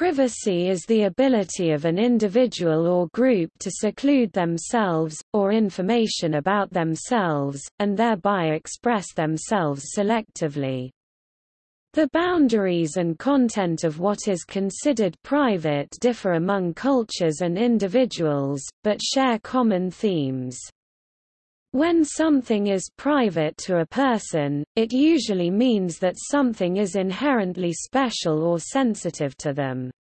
Privacy is the ability of an individual or group to seclude themselves, or information about themselves, and thereby express themselves selectively. The boundaries and content of what is considered private differ among cultures and individuals, but share common themes. When something is private to a person, it usually means that something is inherently special or sensitive to them.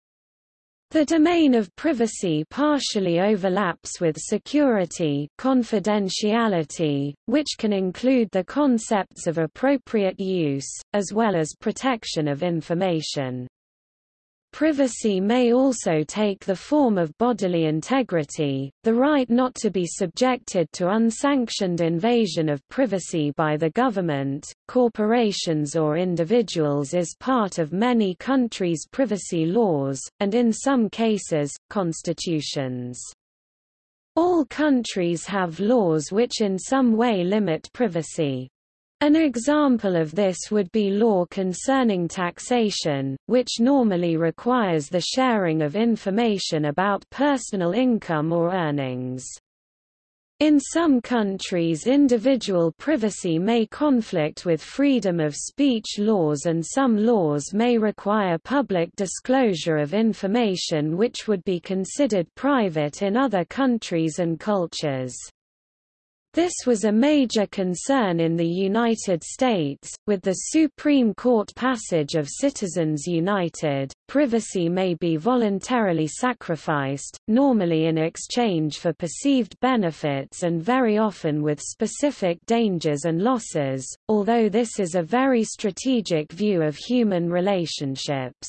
The domain of privacy partially overlaps with security confidentiality, which can include the concepts of appropriate use, as well as protection of information. Privacy may also take the form of bodily integrity, the right not to be subjected to unsanctioned invasion of privacy by the government, corporations or individuals is part of many countries' privacy laws, and in some cases, constitutions. All countries have laws which in some way limit privacy. An example of this would be law concerning taxation, which normally requires the sharing of information about personal income or earnings. In some countries individual privacy may conflict with freedom of speech laws and some laws may require public disclosure of information which would be considered private in other countries and cultures. This was a major concern in the United States, with the Supreme Court passage of Citizens United. Privacy may be voluntarily sacrificed, normally in exchange for perceived benefits and very often with specific dangers and losses, although this is a very strategic view of human relationships.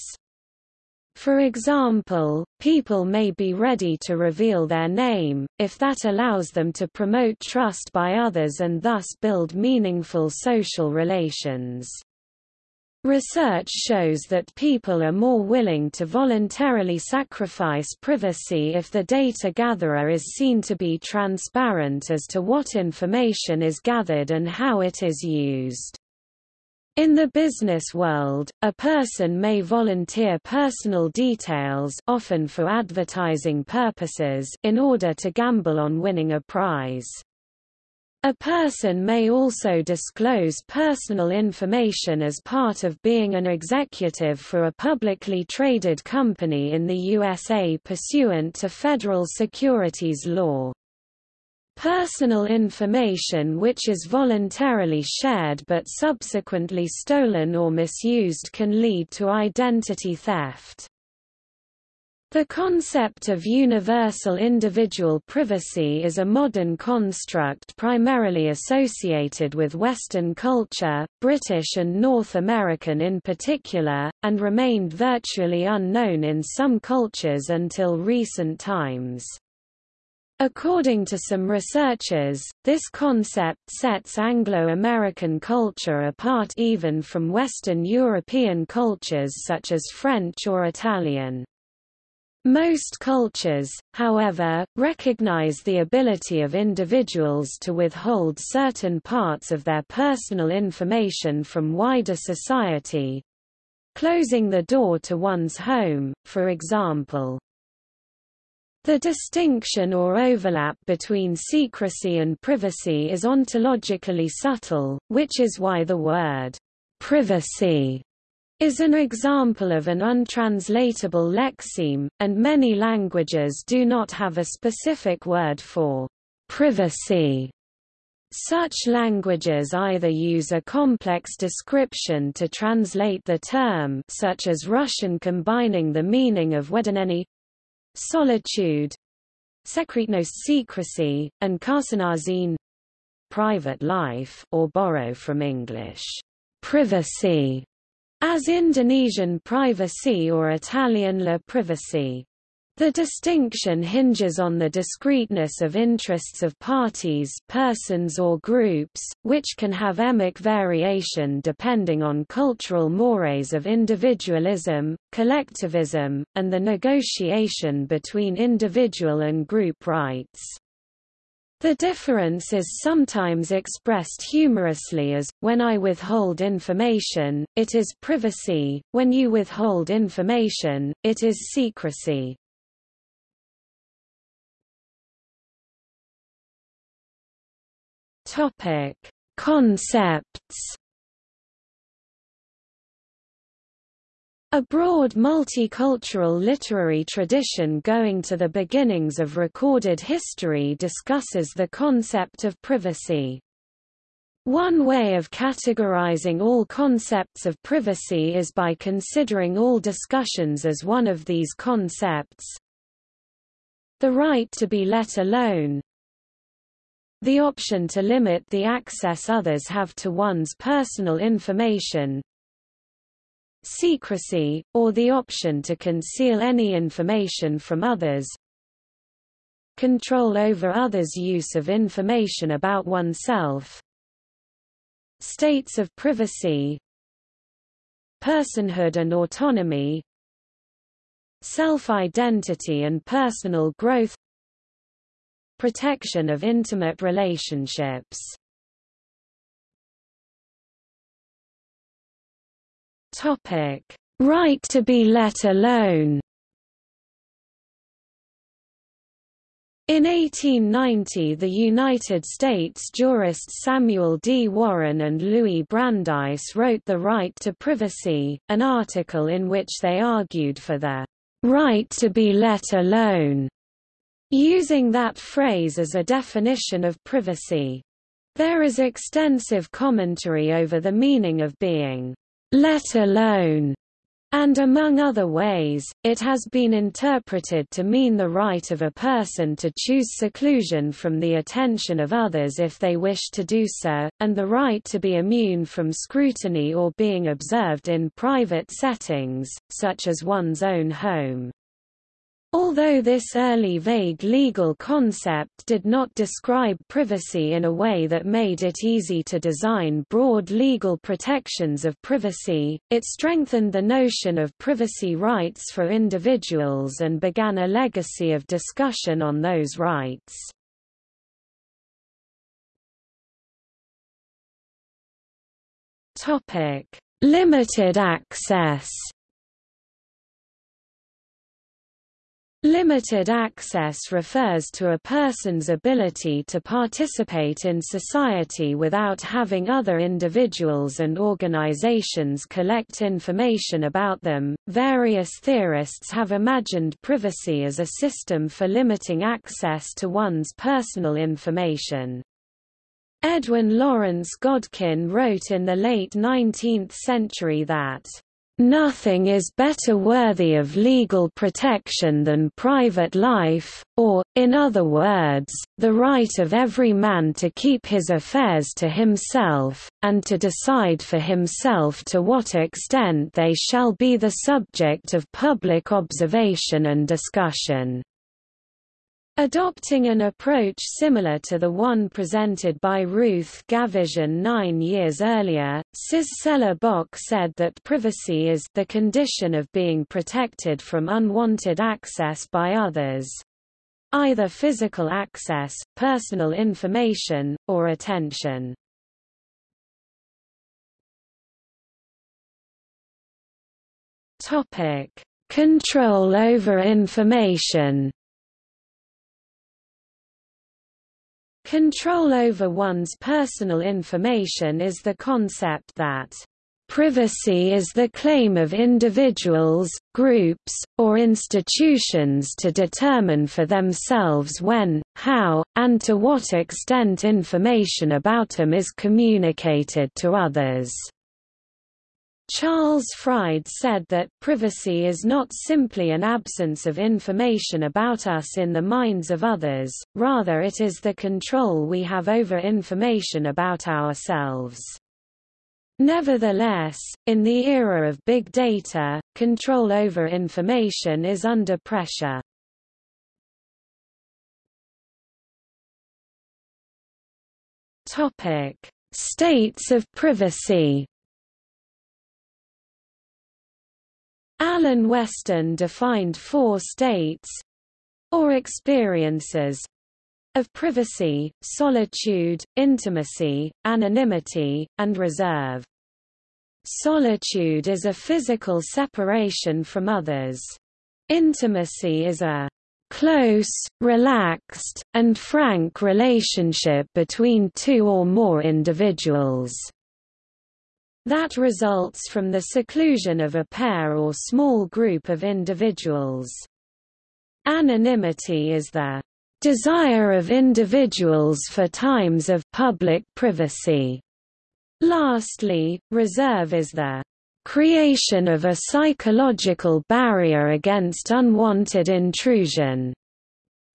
For example, people may be ready to reveal their name, if that allows them to promote trust by others and thus build meaningful social relations. Research shows that people are more willing to voluntarily sacrifice privacy if the data gatherer is seen to be transparent as to what information is gathered and how it is used. In the business world, a person may volunteer personal details often for advertising purposes in order to gamble on winning a prize. A person may also disclose personal information as part of being an executive for a publicly traded company in the USA pursuant to federal securities law. Personal information which is voluntarily shared but subsequently stolen or misused can lead to identity theft. The concept of universal individual privacy is a modern construct primarily associated with Western culture, British and North American in particular, and remained virtually unknown in some cultures until recent times. According to some researchers, this concept sets Anglo-American culture apart even from Western European cultures such as French or Italian. Most cultures, however, recognize the ability of individuals to withhold certain parts of their personal information from wider society, closing the door to one's home, for example. The distinction or overlap between secrecy and privacy is ontologically subtle, which is why the word privacy is an example of an untranslatable lexeme, and many languages do not have a specific word for privacy. Such languages either use a complex description to translate the term such as Russian combining the meaning of wedoneny solitude, secretnos secrecy, and karsanazine private life or borrow from English privacy as Indonesian privacy or Italian la privacy. The distinction hinges on the discreteness of interests of parties persons or groups, which can have emic variation depending on cultural mores of individualism, collectivism, and the negotiation between individual and group rights. The difference is sometimes expressed humorously as, when I withhold information, it is privacy, when you withhold information, it is secrecy. Topic: Concepts. A broad multicultural literary tradition going to the beginnings of recorded history discusses the concept of privacy. One way of categorizing all concepts of privacy is by considering all discussions as one of these concepts. The right to be let alone, the option to limit the access others have to one's personal information secrecy, or the option to conceal any information from others control over others' use of information about oneself states of privacy personhood and autonomy self-identity and personal growth Protection of intimate relationships Topic: Right to be let alone. In 1890 the United States jurists Samuel D. Warren and Louis Brandeis wrote The Right to Privacy, an article in which they argued for the right to be let alone using that phrase as a definition of privacy. There is extensive commentary over the meaning of being let alone, and among other ways, it has been interpreted to mean the right of a person to choose seclusion from the attention of others if they wish to do so, and the right to be immune from scrutiny or being observed in private settings, such as one's own home. Although this early vague legal concept did not describe privacy in a way that made it easy to design broad legal protections of privacy, it strengthened the notion of privacy rights for individuals and began a legacy of discussion on those rights. Limited access Limited access refers to a person's ability to participate in society without having other individuals and organizations collect information about them. Various theorists have imagined privacy as a system for limiting access to one's personal information. Edwin Lawrence Godkin wrote in the late 19th century that Nothing is better worthy of legal protection than private life, or, in other words, the right of every man to keep his affairs to himself, and to decide for himself to what extent they shall be the subject of public observation and discussion. Adopting an approach similar to the one presented by Ruth Gavison nine years earlier, Sissela Bok said that privacy is the condition of being protected from unwanted access by others. Either physical access, personal information, or attention. Control over information Control over one's personal information is the concept that Privacy is the claim of individuals, groups, or institutions to determine for themselves when, how, and to what extent information about them is communicated to others. Charles Fried said that, privacy is not simply an absence of information about us in the minds of others, rather it is the control we have over information about ourselves. Nevertheless, in the era of big data, control over information is under pressure. States of privacy Alan Westin defined four states or experiences of privacy, solitude, intimacy, anonymity, and reserve. Solitude is a physical separation from others. Intimacy is a close, relaxed, and frank relationship between two or more individuals that results from the seclusion of a pair or small group of individuals. Anonymity is the desire of individuals for times of public privacy. Lastly, reserve is the creation of a psychological barrier against unwanted intrusion.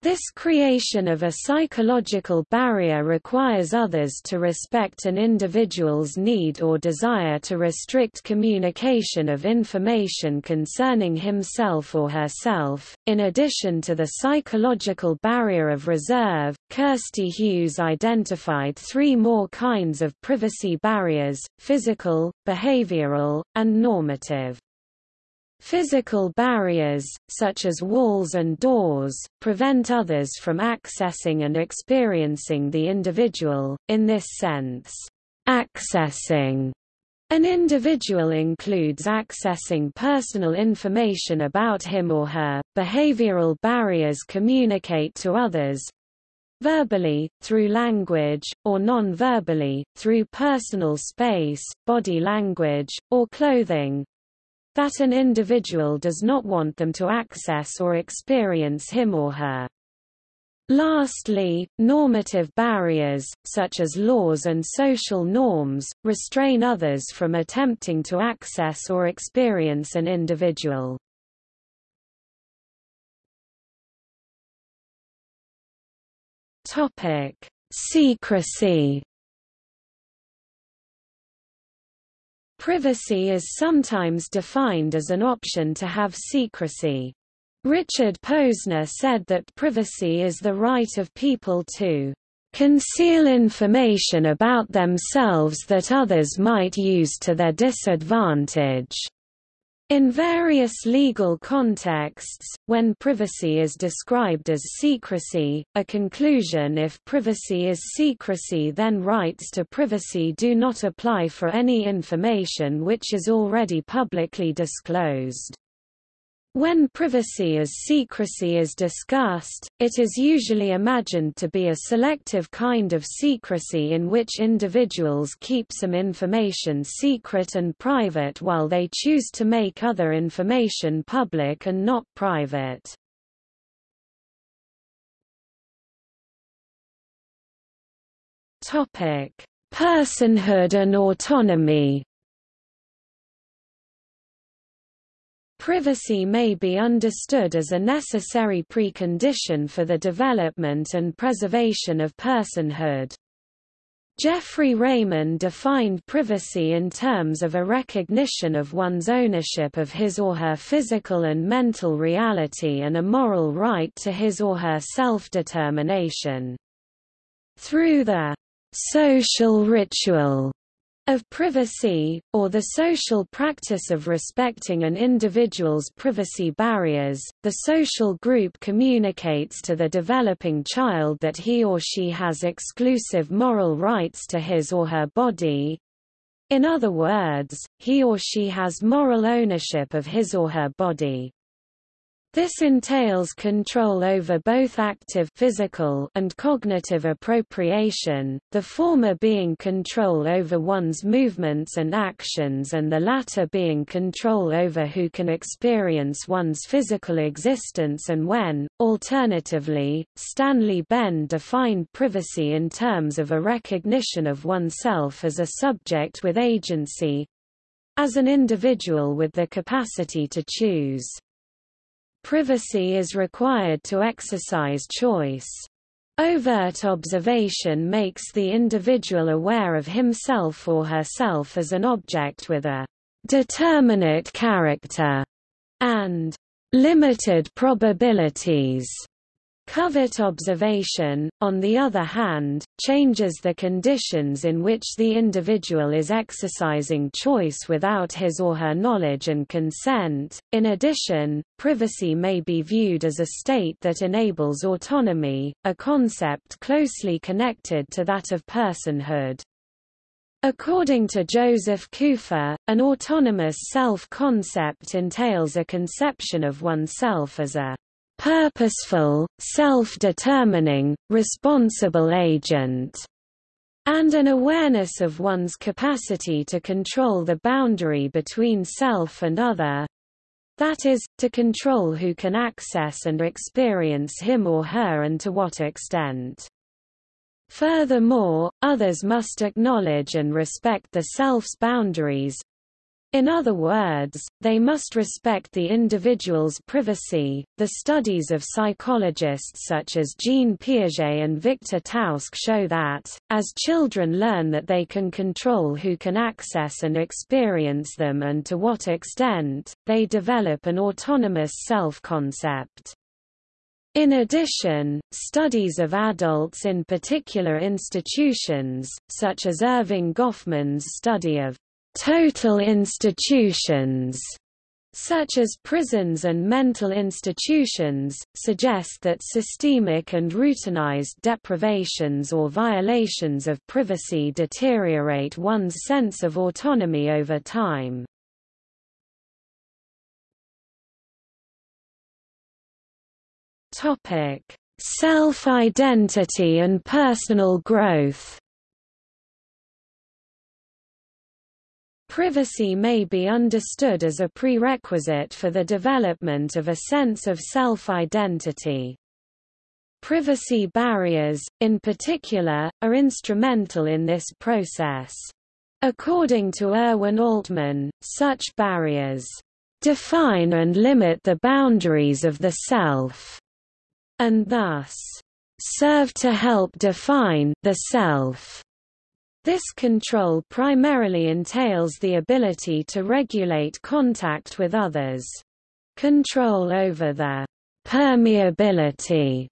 This creation of a psychological barrier requires others to respect an individual's need or desire to restrict communication of information concerning himself or herself. In addition to the psychological barrier of reserve, Kirsty Hughes identified three more kinds of privacy barriers physical, behavioral, and normative. Physical barriers, such as walls and doors, prevent others from accessing and experiencing the individual, in this sense. Accessing an individual includes accessing personal information about him or her. Behavioral barriers communicate to others verbally, through language, or non-verbally, through personal space, body language, or clothing, that an individual does not want them to access or experience him or her. Lastly, normative barriers, such as laws and social norms, restrain others from attempting to access or experience an individual. Topic: Secrecy Privacy is sometimes defined as an option to have secrecy. Richard Posner said that privacy is the right of people to conceal information about themselves that others might use to their disadvantage. In various legal contexts, when privacy is described as secrecy, a conclusion if privacy is secrecy then rights to privacy do not apply for any information which is already publicly disclosed. When privacy as secrecy is discussed, it is usually imagined to be a selective kind of secrecy in which individuals keep some information secret and private while they choose to make other information public and not private. Personhood and autonomy Privacy may be understood as a necessary precondition for the development and preservation of personhood. Jeffrey Reiman defined privacy in terms of a recognition of one's ownership of his or her physical and mental reality and a moral right to his or her self-determination. Through the social ritual of privacy, or the social practice of respecting an individual's privacy barriers, the social group communicates to the developing child that he or she has exclusive moral rights to his or her body. In other words, he or she has moral ownership of his or her body. This entails control over both active physical and cognitive appropriation, the former being control over one's movements and actions and the latter being control over who can experience one's physical existence and when. Alternatively, Stanley Benn defined privacy in terms of a recognition of oneself as a subject with agency as an individual with the capacity to choose. Privacy is required to exercise choice. Overt observation makes the individual aware of himself or herself as an object with a determinate character and limited probabilities. Covert observation, on the other hand, changes the conditions in which the individual is exercising choice without his or her knowledge and consent. In addition, privacy may be viewed as a state that enables autonomy, a concept closely connected to that of personhood. According to Joseph Kupfer, an autonomous self-concept entails a conception of oneself as a purposeful, self-determining, responsible agent, and an awareness of one's capacity to control the boundary between self and other, that is, to control who can access and experience him or her and to what extent. Furthermore, others must acknowledge and respect the self's boundaries, in other words, they must respect the individual's privacy. The studies of psychologists such as Jean Piaget and Victor Tausk show that, as children learn that they can control who can access and experience them and to what extent, they develop an autonomous self-concept. In addition, studies of adults in particular institutions, such as Erving Goffman's study of total institutions such as prisons and mental institutions, suggest that systemic and routinized deprivations or violations of privacy deteriorate one's sense of autonomy over time. Self-identity and personal growth Privacy may be understood as a prerequisite for the development of a sense of self-identity. Privacy barriers, in particular, are instrumental in this process. According to Irwin Altman, such barriers define and limit the boundaries of the self, and thus serve to help define the self. This control primarily entails the ability to regulate contact with others. Control over the permeability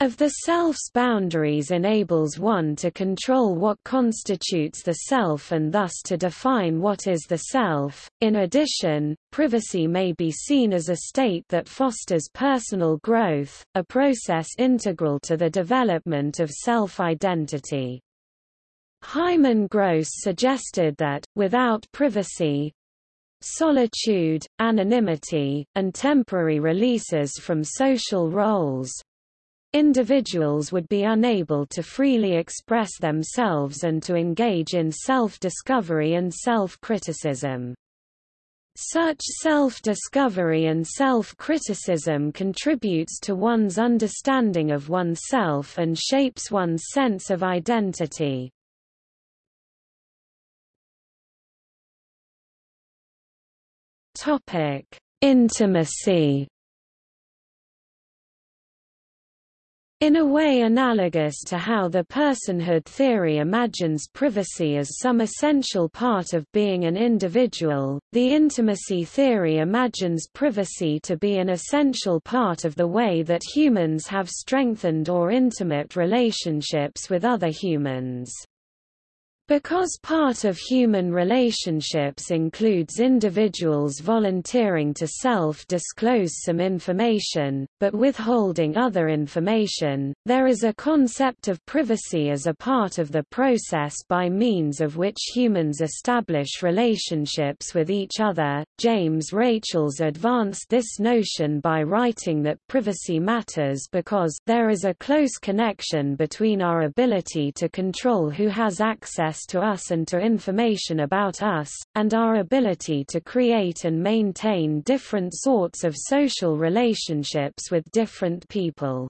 of the self's boundaries enables one to control what constitutes the self and thus to define what is the self. In addition, privacy may be seen as a state that fosters personal growth, a process integral to the development of self-identity. Hyman Gross suggested that, without privacy, solitude, anonymity, and temporary releases from social roles, individuals would be unable to freely express themselves and to engage in self-discovery and self-criticism. Such self-discovery and self-criticism contributes to one's understanding of oneself and shapes one's sense of identity. Topic: Intimacy. In a way analogous to how the personhood theory imagines privacy as some essential part of being an individual, the intimacy theory imagines privacy to be an essential part of the way that humans have strengthened or intimate relationships with other humans. Because part of human relationships includes individuals volunteering to self-disclose some information, but withholding other information, there is a concept of privacy as a part of the process by means of which humans establish relationships with each other. James Rachels advanced this notion by writing that privacy matters because there is a close connection between our ability to control who has access access to us and to information about us, and our ability to create and maintain different sorts of social relationships with different people.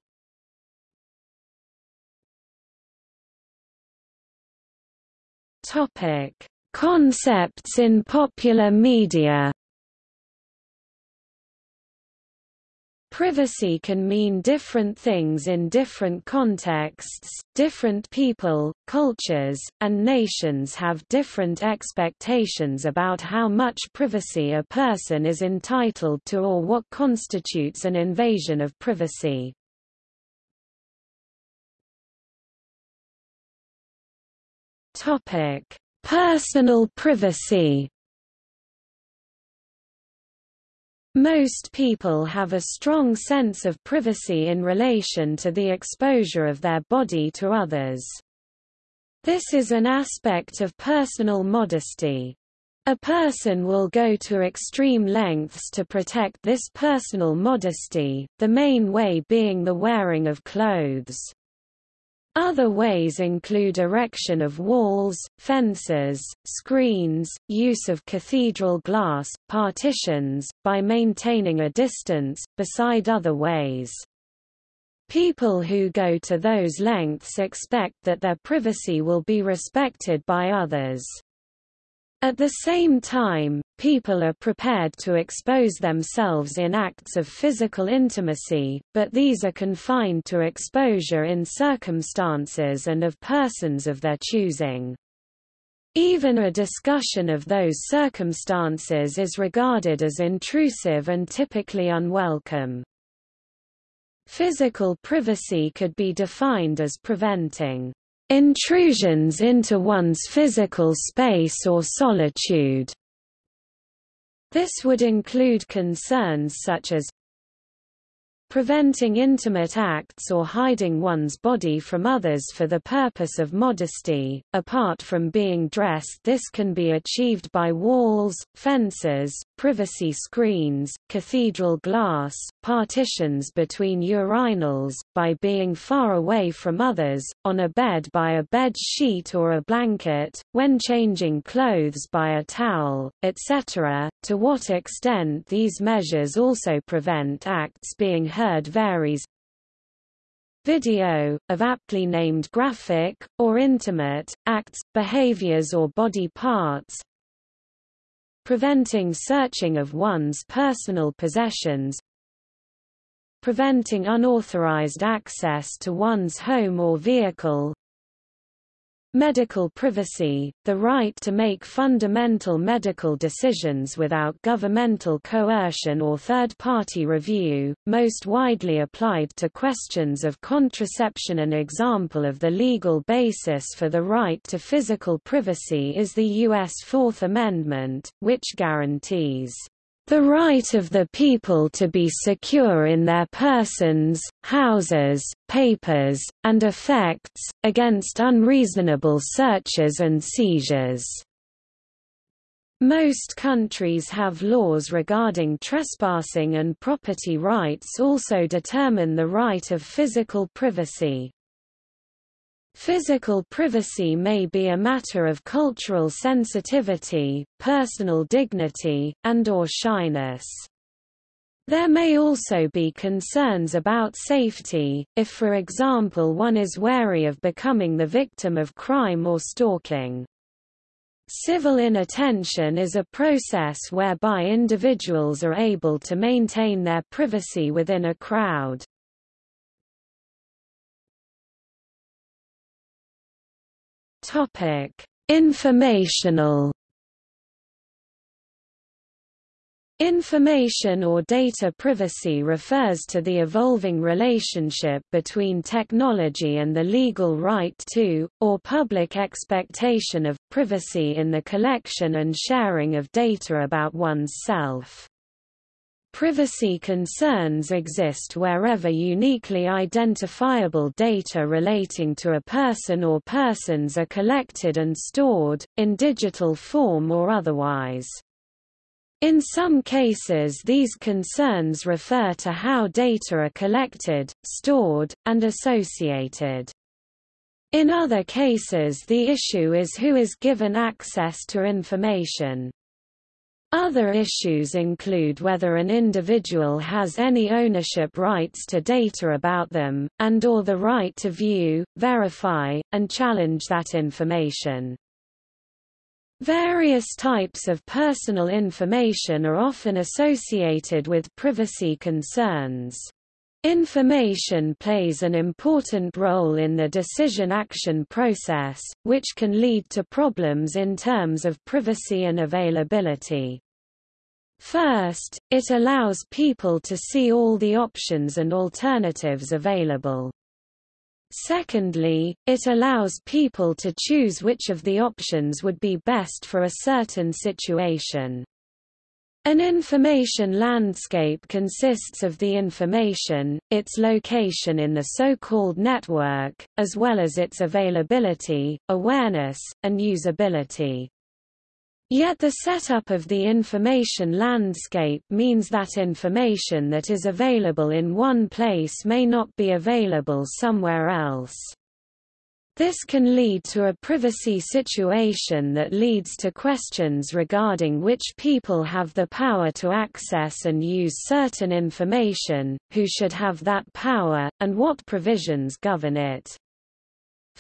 Topic: Concepts in popular media Privacy can mean different things in different contexts, different people, cultures, and nations have different expectations about how much privacy a person is entitled to or what constitutes an invasion of privacy. Personal privacy Most people have a strong sense of privacy in relation to the exposure of their body to others. This is an aspect of personal modesty. A person will go to extreme lengths to protect this personal modesty, the main way being the wearing of clothes. Other ways include erection of walls, fences, screens, use of cathedral glass, partitions, by maintaining a distance, beside other ways. People who go to those lengths expect that their privacy will be respected by others. At the same time, people are prepared to expose themselves in acts of physical intimacy, but these are confined to exposure in circumstances and of persons of their choosing. Even a discussion of those circumstances is regarded as intrusive and typically unwelcome. Physical privacy could be defined as preventing intrusions into one's physical space or solitude. This would include concerns such as preventing intimate acts or hiding one's body from others for the purpose of modesty. Apart from being dressed, this can be achieved by walls, fences, privacy screens, cathedral glass, partitions between urinals, by being far away from others, on a bed by a bed sheet or a blanket, when changing clothes by a towel, etc. To what extent these measures also prevent acts being heard varies. Video, of aptly named graphic, or intimate, acts, behaviors or body parts, preventing searching of one's personal possessions, preventing unauthorized access to one's home or vehicle, Medical privacy, the right to make fundamental medical decisions without governmental coercion or third-party review, most widely applied to questions of contraception An example of the legal basis for the right to physical privacy is the U.S. Fourth Amendment, which guarantees the right of the people to be secure in their persons, houses, papers, and effects, against unreasonable searches and seizures. Most countries have laws regarding trespassing and property rights also determine the right of physical privacy. Physical privacy may be a matter of cultural sensitivity, personal dignity, and or shyness. There may also be concerns about safety, if for example one is wary of becoming the victim of crime or stalking. Civil inattention is a process whereby individuals are able to maintain their privacy within a crowd. Topic: Informational Information or data privacy refers to the evolving relationship between technology and the legal right to, or public expectation of, privacy in the collection and sharing of data about one's self. Privacy concerns exist wherever uniquely identifiable data relating to a person or persons are collected and stored, in digital form or otherwise. In some cases these concerns refer to how data are collected, stored, and associated. In other cases the issue is who is given access to information. Other issues include whether an individual has any ownership rights to data about them, and or the right to view, verify, and challenge that information. Various types of personal information are often associated with privacy concerns. Information plays an important role in the decision-action process, which can lead to problems in terms of privacy and availability. First, it allows people to see all the options and alternatives available. Secondly, it allows people to choose which of the options would be best for a certain situation. An information landscape consists of the information, its location in the so-called network, as well as its availability, awareness, and usability. Yet the setup of the information landscape means that information that is available in one place may not be available somewhere else. This can lead to a privacy situation that leads to questions regarding which people have the power to access and use certain information, who should have that power, and what provisions govern it.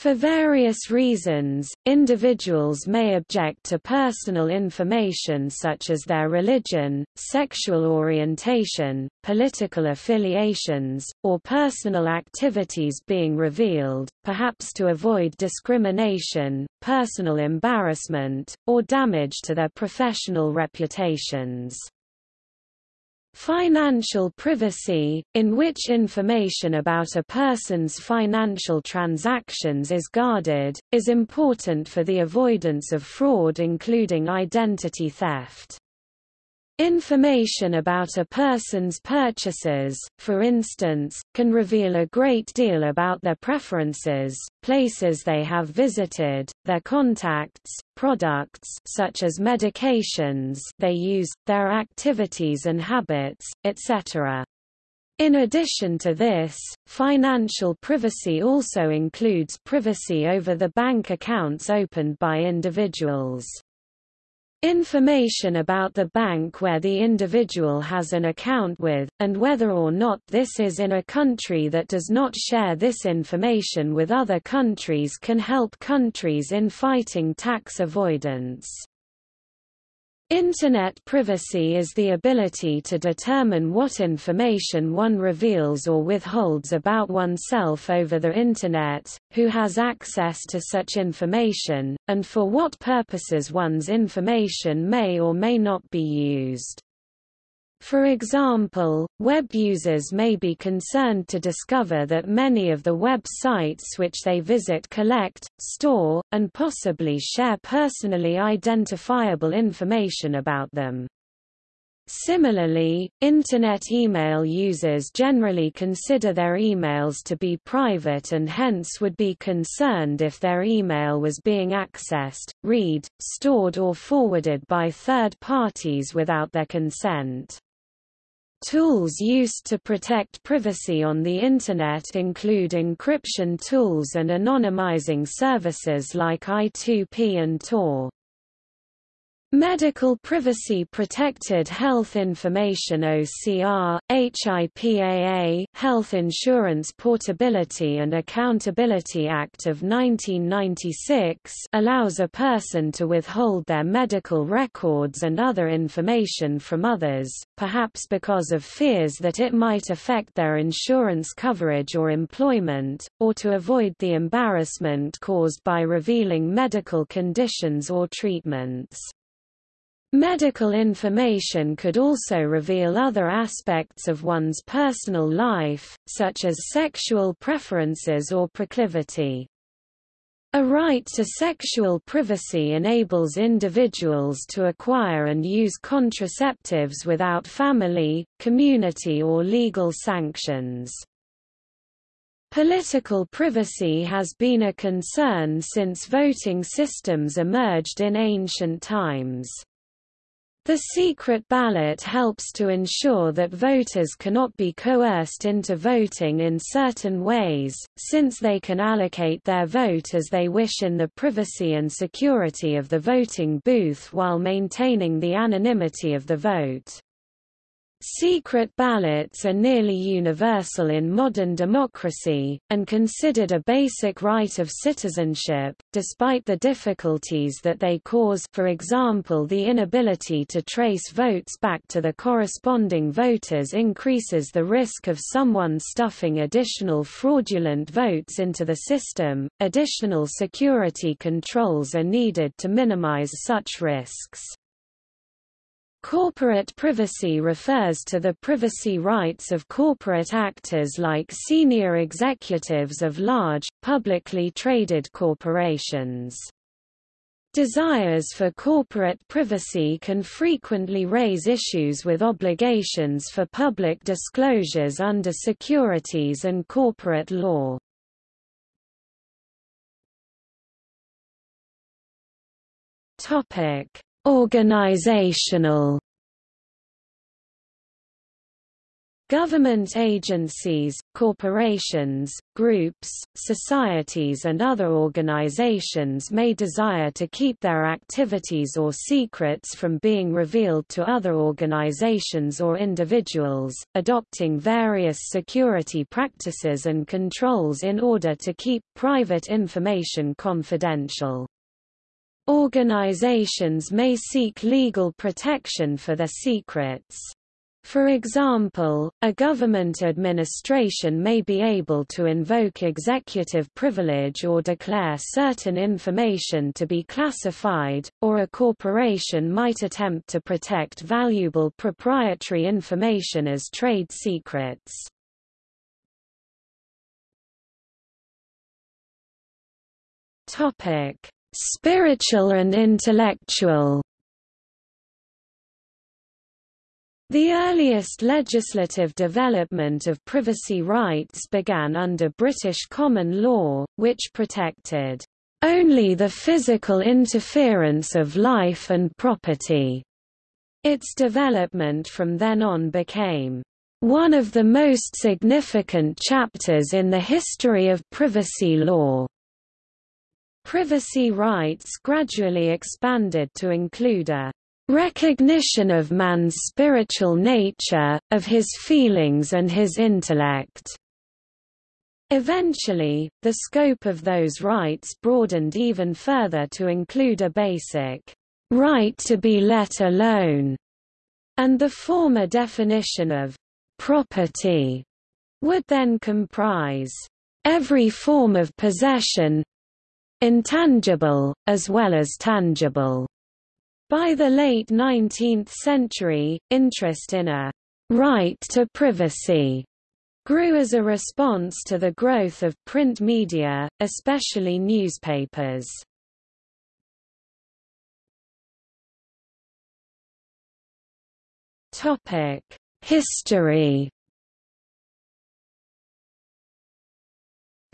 For various reasons, individuals may object to personal information such as their religion, sexual orientation, political affiliations, or personal activities being revealed, perhaps to avoid discrimination, personal embarrassment, or damage to their professional reputations. Financial privacy, in which information about a person's financial transactions is guarded, is important for the avoidance of fraud including identity theft. Information about a person's purchases, for instance, can reveal a great deal about their preferences, places they have visited, their contacts, products such as medications they use, their activities and habits, etc. In addition to this, financial privacy also includes privacy over the bank accounts opened by individuals. Information about the bank where the individual has an account with, and whether or not this is in a country that does not share this information with other countries can help countries in fighting tax avoidance. Internet privacy is the ability to determine what information one reveals or withholds about oneself over the Internet, who has access to such information, and for what purposes one's information may or may not be used. For example, web users may be concerned to discover that many of the web sites which they visit collect, store, and possibly share personally identifiable information about them. Similarly, Internet email users generally consider their emails to be private and hence would be concerned if their email was being accessed, read, stored or forwarded by third parties without their consent. Tools used to protect privacy on the Internet include encryption tools and anonymizing services like I2P and Tor. Medical Privacy Protected Health Information OCR, HIPAA, Health Insurance Portability and Accountability Act of 1996 allows a person to withhold their medical records and other information from others, perhaps because of fears that it might affect their insurance coverage or employment, or to avoid the embarrassment caused by revealing medical conditions or treatments. Medical information could also reveal other aspects of one's personal life, such as sexual preferences or proclivity. A right to sexual privacy enables individuals to acquire and use contraceptives without family, community or legal sanctions. Political privacy has been a concern since voting systems emerged in ancient times. The secret ballot helps to ensure that voters cannot be coerced into voting in certain ways, since they can allocate their vote as they wish in the privacy and security of the voting booth while maintaining the anonymity of the vote. Secret ballots are nearly universal in modern democracy, and considered a basic right of citizenship, despite the difficulties that they cause for example the inability to trace votes back to the corresponding voters increases the risk of someone stuffing additional fraudulent votes into the system. Additional security controls are needed to minimize such risks. Corporate privacy refers to the privacy rights of corporate actors like senior executives of large, publicly traded corporations. Desires for corporate privacy can frequently raise issues with obligations for public disclosures under securities and corporate law. Topic: Organizational Government agencies, corporations, groups, societies and other organizations may desire to keep their activities or secrets from being revealed to other organizations or individuals, adopting various security practices and controls in order to keep private information confidential. Organizations may seek legal protection for their secrets. For example, a government administration may be able to invoke executive privilege or declare certain information to be classified, or a corporation might attempt to protect valuable proprietary information as trade secrets. Topic: Spiritual and intellectual The earliest legislative development of privacy rights began under British common law, which protected only the physical interference of life and property. Its development from then on became one of the most significant chapters in the history of privacy law. Privacy rights gradually expanded to include a recognition of man's spiritual nature, of his feelings and his intellect. Eventually, the scope of those rights broadened even further to include a basic right to be let alone, and the former definition of property would then comprise every form of possession, intangible, as well as tangible. By the late 19th century, interest in a right to privacy grew as a response to the growth of print media, especially newspapers. History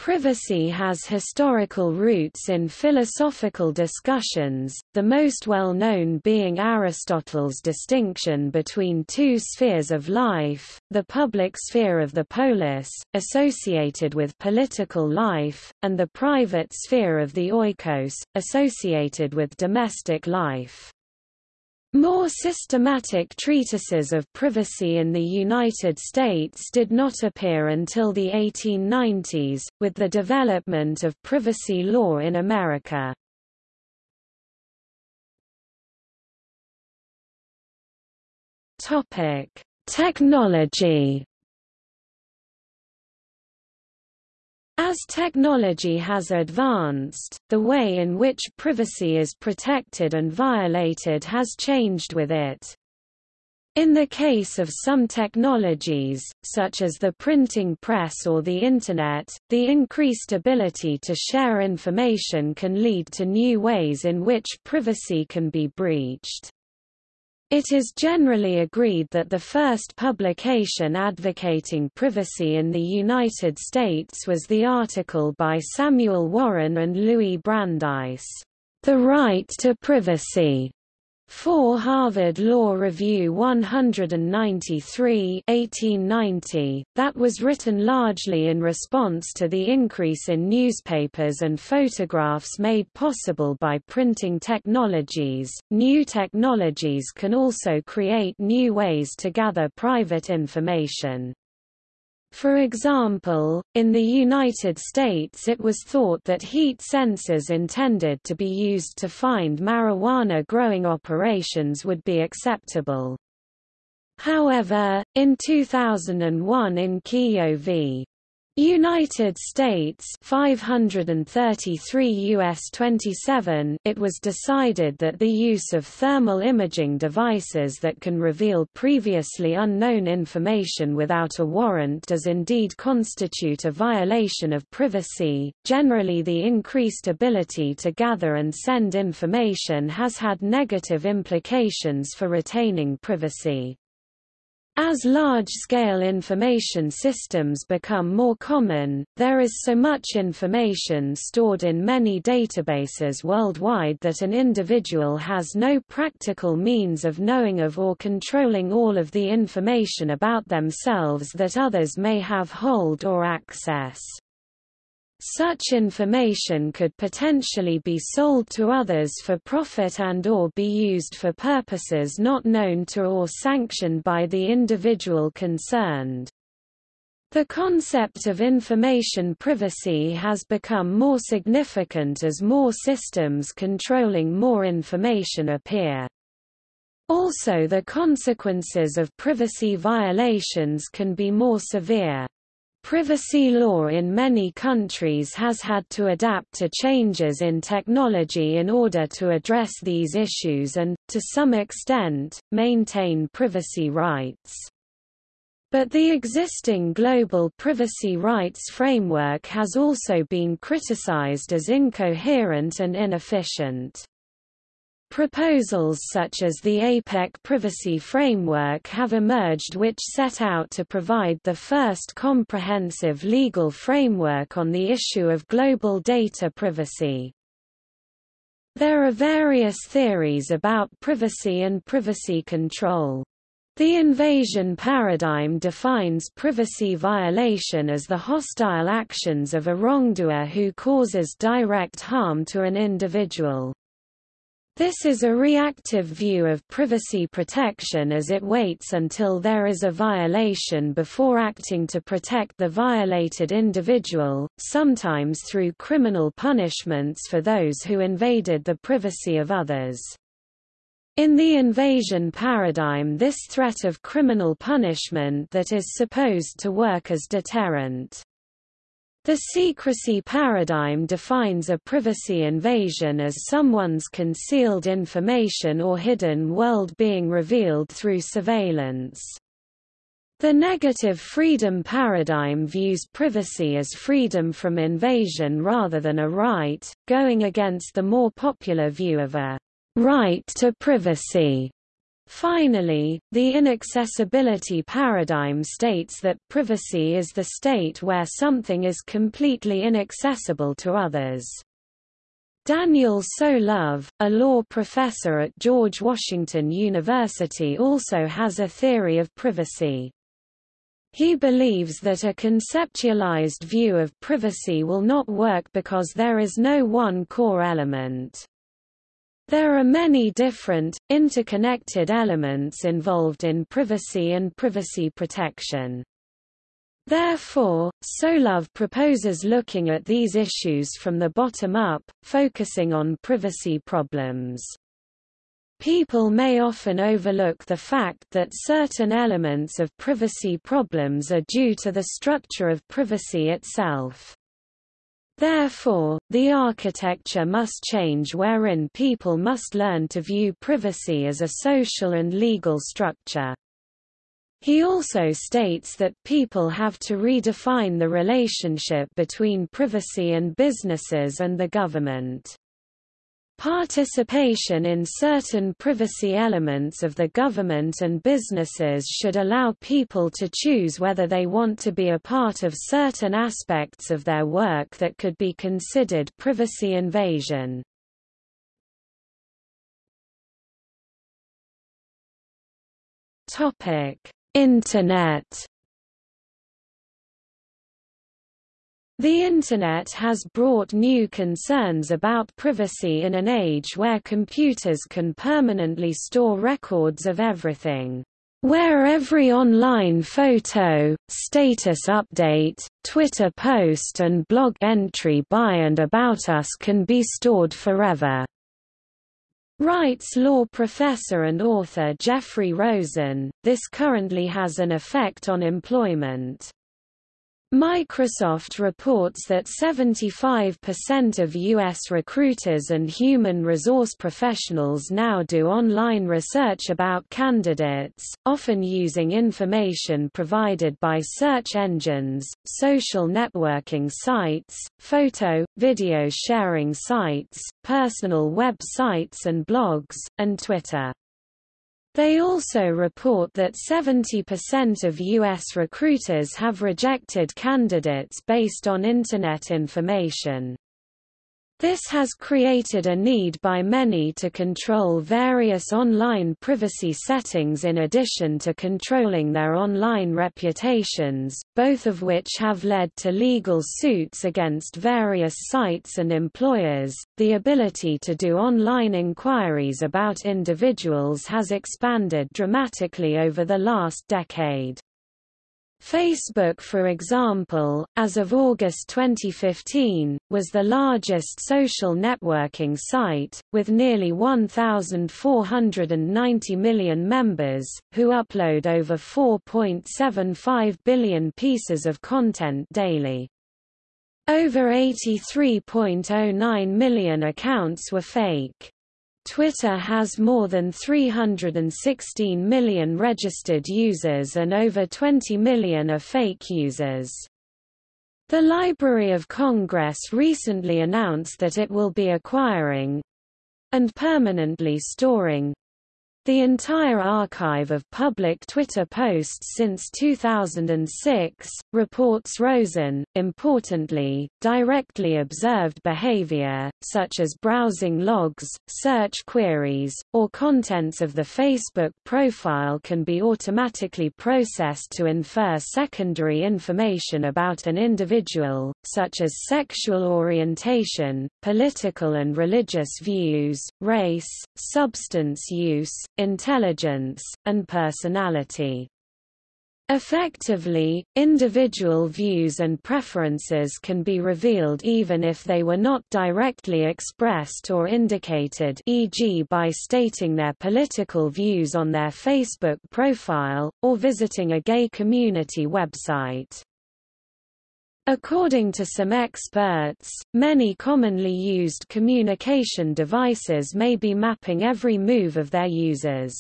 Privacy has historical roots in philosophical discussions, the most well-known being Aristotle's distinction between two spheres of life, the public sphere of the polis, associated with political life, and the private sphere of the oikos, associated with domestic life. More systematic treatises of privacy in the United States did not appear until the 1890s, with the development of privacy law in America. Technology As technology has advanced, the way in which privacy is protected and violated has changed with it. In the case of some technologies, such as the printing press or the Internet, the increased ability to share information can lead to new ways in which privacy can be breached. It is generally agreed that the first publication advocating privacy in the United States was the article by Samuel Warren and Louis Brandeis, The Right to Privacy, for Harvard Law Review 193 1890, that was written largely in response to the increase in newspapers and photographs made possible by printing technologies. New technologies can also create new ways to gather private information. For example, in the United States it was thought that heat sensors intended to be used to find marijuana growing operations would be acceptable. However, in 2001 in Kyllo v. United States 533 US 27 it was decided that the use of thermal imaging devices that can reveal previously unknown information without a warrant does indeed constitute a violation of privacy. Generally the increased ability to gather and send information has had negative implications for retaining privacy. As large-scale information systems become more common, there is so much information stored in many databases worldwide that an individual has no practical means of knowing of or controlling all of the information about themselves that others may have hold or access. Such information could potentially be sold to others for profit and or be used for purposes not known to or sanctioned by the individual concerned. The concept of information privacy has become more significant as more systems controlling more information appear. Also the consequences of privacy violations can be more severe. Privacy law in many countries has had to adapt to changes in technology in order to address these issues and, to some extent, maintain privacy rights. But the existing global privacy rights framework has also been criticized as incoherent and inefficient. Proposals such as the APEC Privacy Framework have emerged which set out to provide the first comprehensive legal framework on the issue of global data privacy. There are various theories about privacy and privacy control. The invasion paradigm defines privacy violation as the hostile actions of a wrongdoer who causes direct harm to an individual. This is a reactive view of privacy protection as it waits until there is a violation before acting to protect the violated individual, sometimes through criminal punishments for those who invaded the privacy of others. In the invasion paradigm this threat of criminal punishment that is supposed to work as deterrent. The secrecy paradigm defines a privacy invasion as someone's concealed information or hidden world being revealed through surveillance. The negative freedom paradigm views privacy as freedom from invasion rather than a right, going against the more popular view of a right to privacy. Finally, the inaccessibility paradigm states that privacy is the state where something is completely inaccessible to others. Daniel Solove, a law professor at George Washington University also has a theory of privacy. He believes that a conceptualized view of privacy will not work because there is no one core element. There are many different, interconnected elements involved in privacy and privacy protection. Therefore, Solove proposes looking at these issues from the bottom up, focusing on privacy problems. People may often overlook the fact that certain elements of privacy problems are due to the structure of privacy itself. Therefore, the architecture must change wherein people must learn to view privacy as a social and legal structure. He also states that people have to redefine the relationship between privacy and businesses and the government. Participation in certain privacy elements of the government and businesses should allow people to choose whether they want to be a part of certain aspects of their work that could be considered privacy invasion. Internet The Internet has brought new concerns about privacy in an age where computers can permanently store records of everything. Where every online photo, status update, Twitter post and blog entry by and about us can be stored forever. Writes law professor and author Jeffrey Rosen, this currently has an effect on employment. Microsoft reports that 75% of U.S. recruiters and human resource professionals now do online research about candidates, often using information provided by search engines, social networking sites, photo, video sharing sites, personal web sites and blogs, and Twitter. They also report that 70% of U.S. recruiters have rejected candidates based on Internet information. This has created a need by many to control various online privacy settings in addition to controlling their online reputations, both of which have led to legal suits against various sites and employers. The ability to do online inquiries about individuals has expanded dramatically over the last decade. Facebook for example, as of August 2015, was the largest social networking site, with nearly 1,490 million members, who upload over 4.75 billion pieces of content daily. Over 83.09 million accounts were fake. Twitter has more than 316 million registered users and over 20 million are fake users. The Library of Congress recently announced that it will be acquiring and permanently storing the entire archive of public Twitter posts since 2006, reports Rosen, importantly, directly observed behavior, such as browsing logs, search queries, or contents of the Facebook profile can be automatically processed to infer secondary information about an individual, such as sexual orientation, political and religious views, race, substance use, intelligence, and personality. Effectively, individual views and preferences can be revealed even if they were not directly expressed or indicated e.g. by stating their political views on their Facebook profile, or visiting a gay community website. According to some experts, many commonly used communication devices may be mapping every move of their users.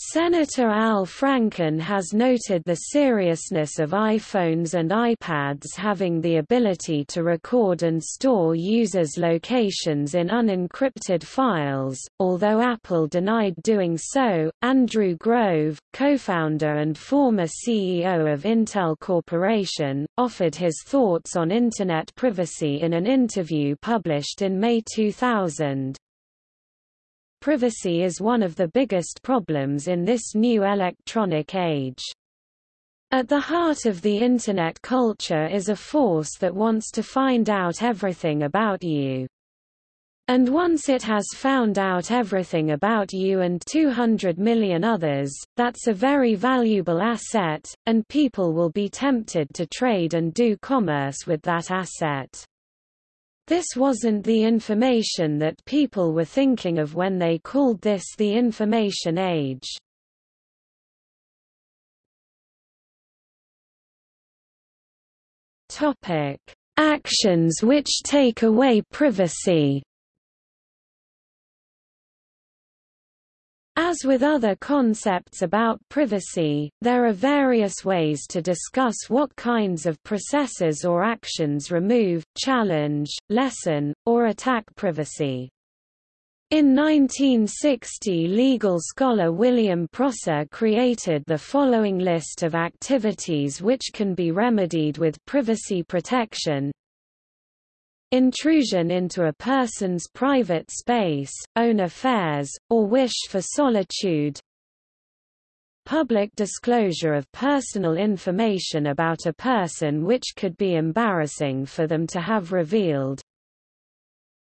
Senator Al Franken has noted the seriousness of iPhones and iPads having the ability to record and store users' locations in unencrypted files. Although Apple denied doing so, Andrew Grove, co-founder and former CEO of Intel Corporation, offered his thoughts on Internet privacy in an interview published in May 2000. Privacy is one of the biggest problems in this new electronic age. At the heart of the Internet culture is a force that wants to find out everything about you. And once it has found out everything about you and 200 million others, that's a very valuable asset, and people will be tempted to trade and do commerce with that asset. This wasn't the information that people were thinking of when they called this the information age. Topic: Actions which take away privacy. As with other concepts about privacy, there are various ways to discuss what kinds of processes or actions remove, challenge, lessen, or attack privacy. In 1960 legal scholar William Prosser created the following list of activities which can be remedied with privacy protection, intrusion into a person's private space, own affairs, or wish for solitude, public disclosure of personal information about a person which could be embarrassing for them to have revealed,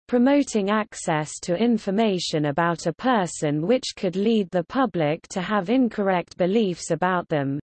promoting access to information about a person which could lead the public to have incorrect beliefs about them,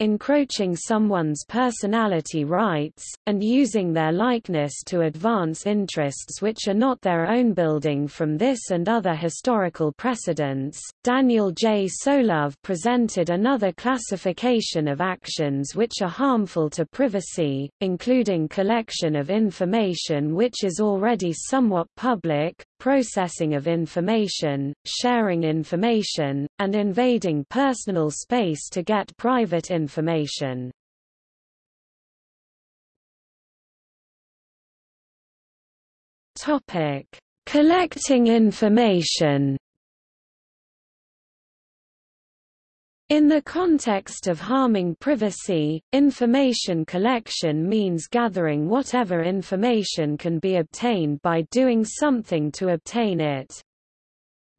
encroaching someone's personality rights, and using their likeness to advance interests which are not their own building from this and other historical precedents. Daniel J. Solove presented another classification of actions which are harmful to privacy, including collection of information which is already somewhat public, processing of information, sharing information, and invading personal space to get private information. Topic: Collecting information. In the context of harming privacy, information collection means gathering whatever information can be obtained by doing something to obtain it.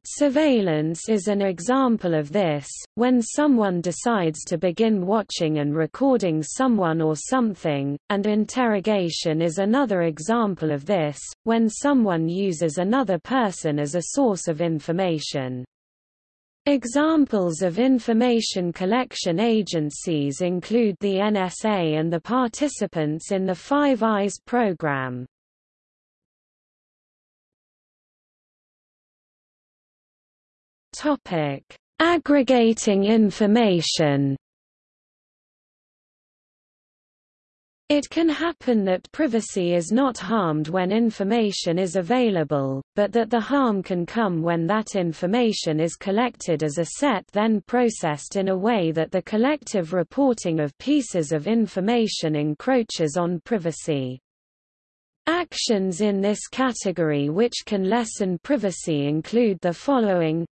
Surveillance is an example of this, when someone decides to begin watching and recording someone or something, and interrogation is another example of this, when someone uses another person as a source of information. Examples of information collection agencies include the NSA and the participants in the Five Eyes program. Topic: Aggregating information. It can happen that privacy is not harmed when information is available, but that the harm can come when that information is collected as a set then processed in a way that the collective reporting of pieces of information encroaches on privacy. Actions in this category which can lessen privacy include the following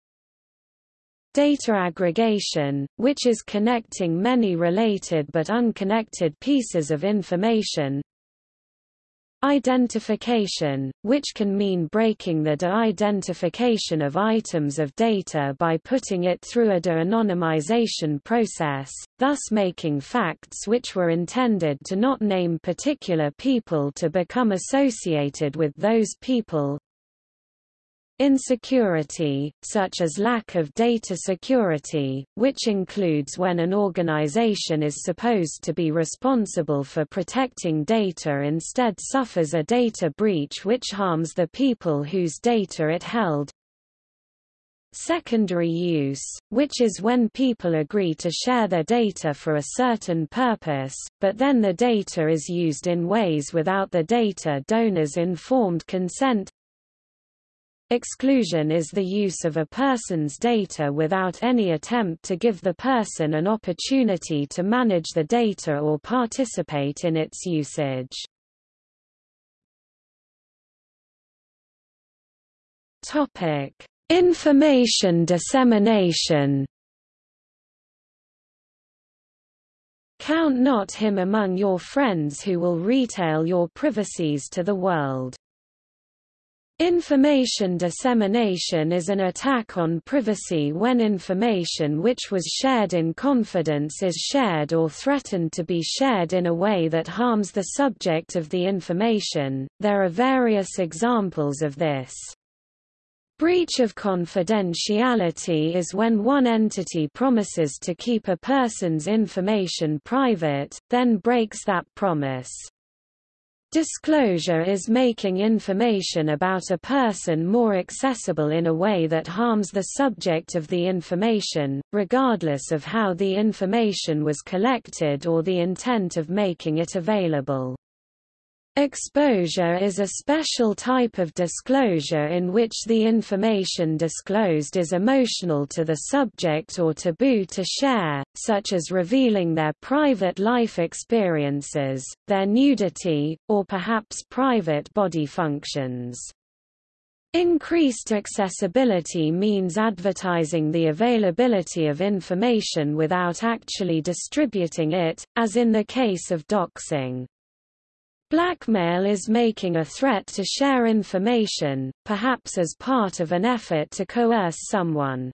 Data aggregation, which is connecting many related but unconnected pieces of information. Identification, which can mean breaking the de-identification of items of data by putting it through a de-anonymization process, thus making facts which were intended to not name particular people to become associated with those people. Insecurity, such as lack of data security, which includes when an organization is supposed to be responsible for protecting data instead suffers a data breach which harms the people whose data it held. Secondary use, which is when people agree to share their data for a certain purpose, but then the data is used in ways without the data donor's informed consent Exclusion is the use of a person's data without any attempt to give the person an opportunity to manage the data or participate in its usage. Topic: Information dissemination. Count not him among your friends who will retail your privacies to the world. Information dissemination is an attack on privacy when information which was shared in confidence is shared or threatened to be shared in a way that harms the subject of the information. There are various examples of this. Breach of confidentiality is when one entity promises to keep a person's information private, then breaks that promise. Disclosure is making information about a person more accessible in a way that harms the subject of the information, regardless of how the information was collected or the intent of making it available. Exposure is a special type of disclosure in which the information disclosed is emotional to the subject or taboo to share, such as revealing their private life experiences, their nudity, or perhaps private body functions. Increased accessibility means advertising the availability of information without actually distributing it, as in the case of doxing. Blackmail is making a threat to share information, perhaps as part of an effort to coerce someone.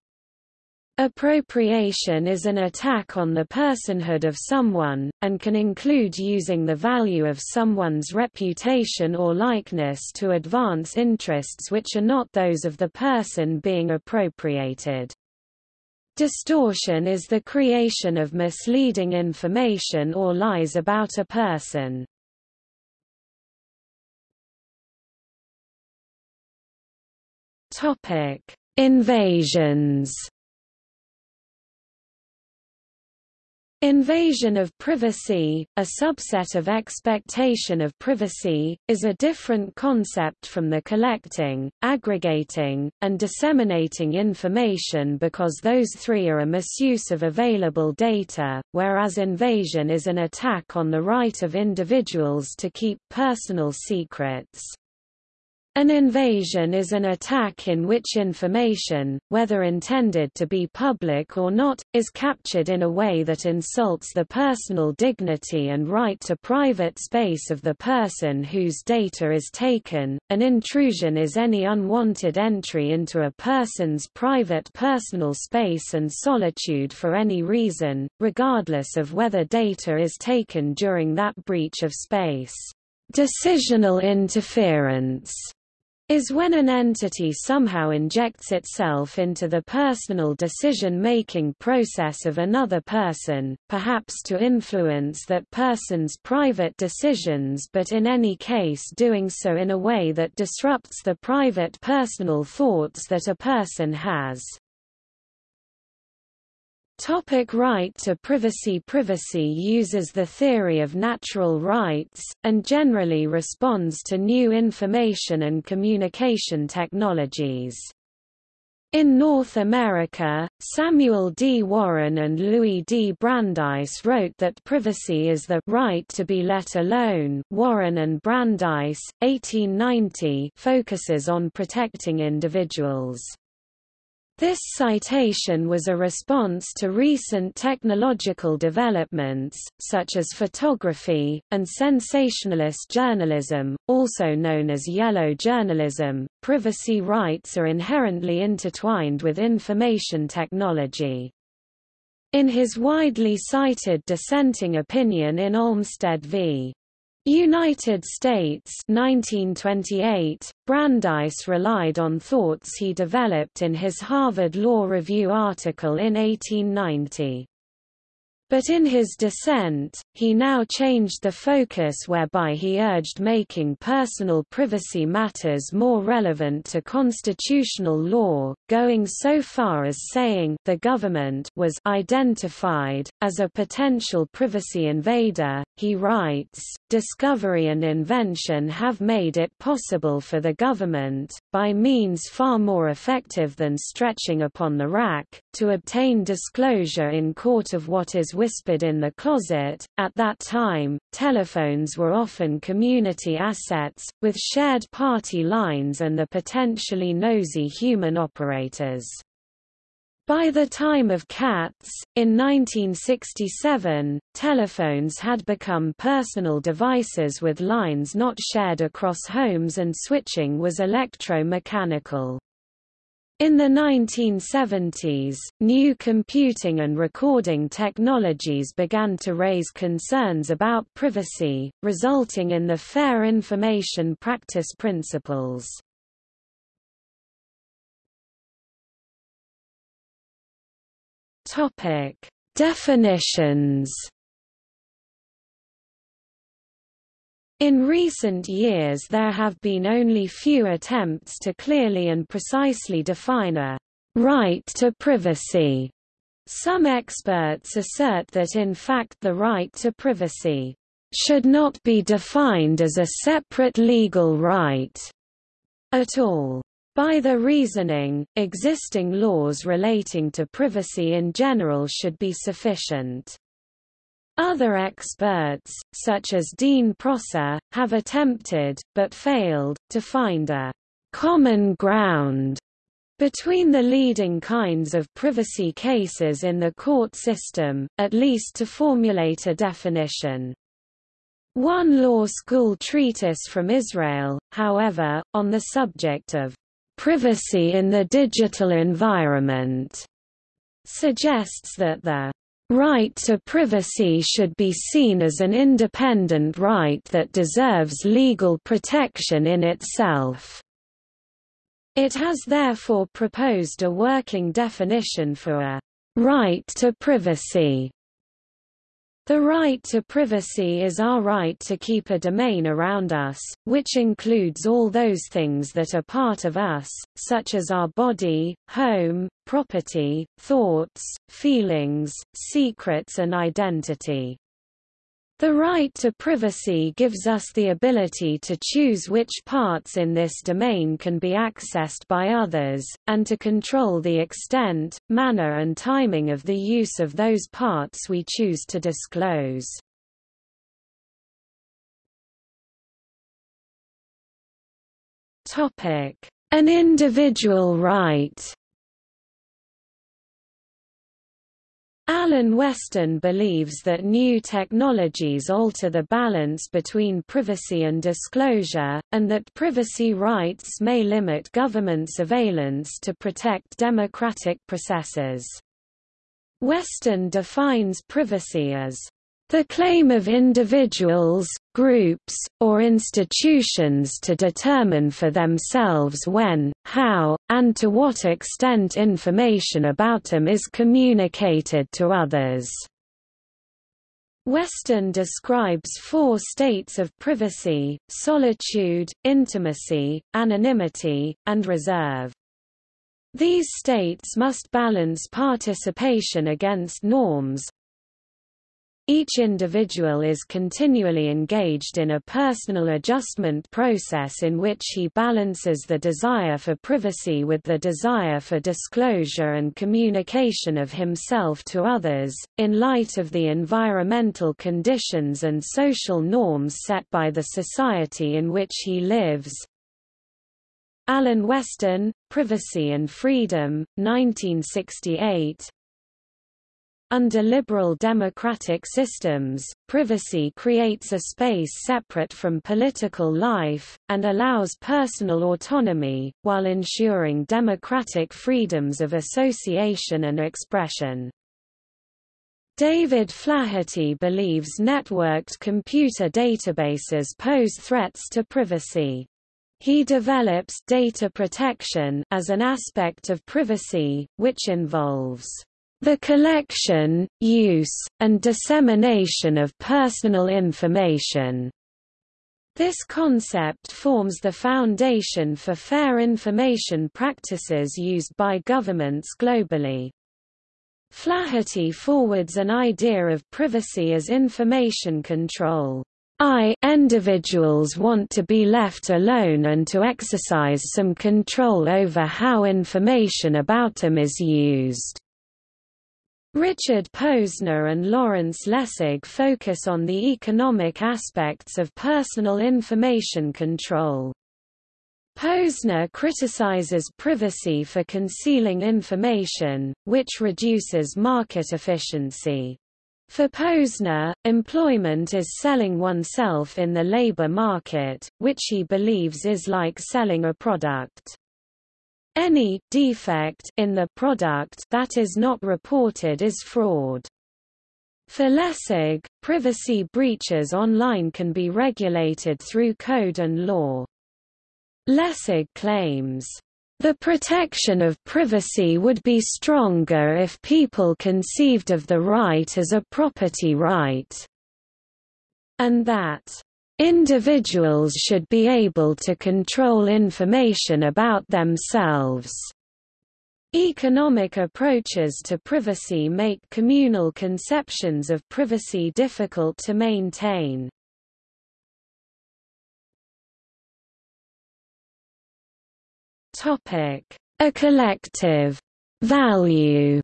Appropriation is an attack on the personhood of someone, and can include using the value of someone's reputation or likeness to advance interests which are not those of the person being appropriated. Distortion is the creation of misleading information or lies about a person. Topic: Invasions. Invasion of privacy, a subset of expectation of privacy, is a different concept from the collecting, aggregating, and disseminating information because those three are a misuse of available data, whereas invasion is an attack on the right of individuals to keep personal secrets. An invasion is an attack in which information, whether intended to be public or not, is captured in a way that insults the personal dignity and right to private space of the person whose data is taken. An intrusion is any unwanted entry into a person's private personal space and solitude for any reason, regardless of whether data is taken during that breach of space. Decisional interference is when an entity somehow injects itself into the personal decision-making process of another person, perhaps to influence that person's private decisions but in any case doing so in a way that disrupts the private personal thoughts that a person has. Topic right to privacy Privacy uses the theory of natural rights, and generally responds to new information and communication technologies. In North America, Samuel D. Warren and Louis D. Brandeis wrote that privacy is the right to be let alone. Warren and Brandeis, 1890, focuses on protecting individuals. This citation was a response to recent technological developments, such as photography, and sensationalist journalism, also known as yellow journalism. Privacy rights are inherently intertwined with information technology. In his widely cited dissenting opinion in Olmstead v. United States 1928, Brandeis relied on thoughts he developed in his Harvard Law Review article in 1890. But in his dissent, he now changed the focus whereby he urged making personal privacy matters more relevant to constitutional law, going so far as saying the government was identified as a potential privacy invader. He writes, discovery and invention have made it possible for the government, by means far more effective than stretching upon the rack, to obtain disclosure in court of what is whispered in the closet. At that time, telephones were often community assets, with shared party lines and the potentially nosy human operators. By the time of Katz, in 1967, telephones had become personal devices with lines not shared across homes and switching was electromechanical. In the 1970s, new computing and recording technologies began to raise concerns about privacy, resulting in the Fair Information Practice Principles. Definitions. In recent years there have been only few attempts to clearly and precisely define a right to privacy. Some experts assert that in fact the right to privacy should not be defined as a separate legal right at all. By the reasoning, existing laws relating to privacy in general should be sufficient. Other experts, such as Dean Prosser, have attempted, but failed, to find a common ground between the leading kinds of privacy cases in the court system, at least to formulate a definition. One law school treatise from Israel, however, on the subject of privacy in the digital environment, suggests that the right to privacy should be seen as an independent right that deserves legal protection in itself. It has therefore proposed a working definition for a right to privacy. The right to privacy is our right to keep a domain around us, which includes all those things that are part of us, such as our body, home, property, thoughts, feelings, secrets and identity. The right to privacy gives us the ability to choose which parts in this domain can be accessed by others, and to control the extent, manner and timing of the use of those parts we choose to disclose. An individual right Alan Westin believes that new technologies alter the balance between privacy and disclosure, and that privacy rights may limit government surveillance to protect democratic processes. Westin defines privacy as the claim of individuals, groups, or institutions to determine for themselves when, how, and to what extent information about them is communicated to others. Westin describes four states of privacy, solitude, intimacy, anonymity, and reserve. These states must balance participation against norms, each individual is continually engaged in a personal adjustment process in which he balances the desire for privacy with the desire for disclosure and communication of himself to others, in light of the environmental conditions and social norms set by the society in which he lives. Alan Westin, Privacy and Freedom, 1968 under liberal democratic systems, privacy creates a space separate from political life, and allows personal autonomy, while ensuring democratic freedoms of association and expression. David Flaherty believes networked computer databases pose threats to privacy. He develops data protection as an aspect of privacy, which involves the collection, use, and dissemination of personal information. This concept forms the foundation for fair information practices used by governments globally. Flaherty forwards an idea of privacy as information control. I individuals want to be left alone and to exercise some control over how information about them is used. Richard Posner and Lawrence Lessig focus on the economic aspects of personal information control. Posner criticizes privacy for concealing information, which reduces market efficiency. For Posner, employment is selling oneself in the labor market, which he believes is like selling a product. Any defect in the product that is not reported is fraud. For Lessig, privacy breaches online can be regulated through code and law. Lessig claims, the protection of privacy would be stronger if people conceived of the right as a property right, and that Individuals should be able to control information about themselves. Economic approaches to privacy make communal conceptions of privacy difficult to maintain. A collective value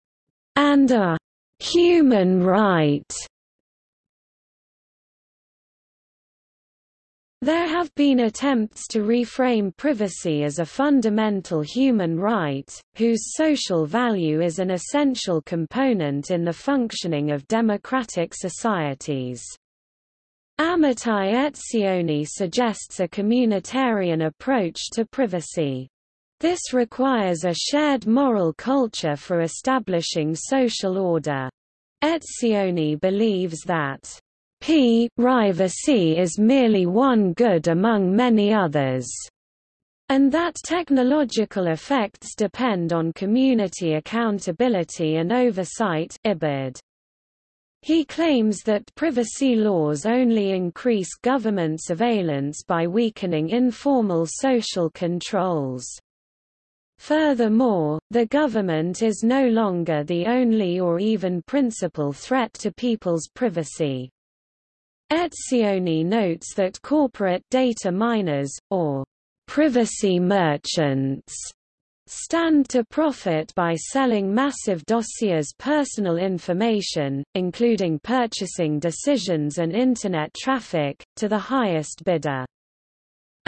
and a human right There have been attempts to reframe privacy as a fundamental human right, whose social value is an essential component in the functioning of democratic societies. Amitai Etzioni suggests a communitarian approach to privacy. This requires a shared moral culture for establishing social order. Etzioni believes that P. Privacy is merely one good among many others. and that technological effects depend on community accountability and oversight IBID. He claims that privacy laws only increase government surveillance by weakening informal social controls. Furthermore, the government is no longer the only or even principal threat to people's privacy. Etzioni notes that corporate data miners, or privacy merchants, stand to profit by selling massive dossiers personal information, including purchasing decisions and Internet traffic, to the highest bidder.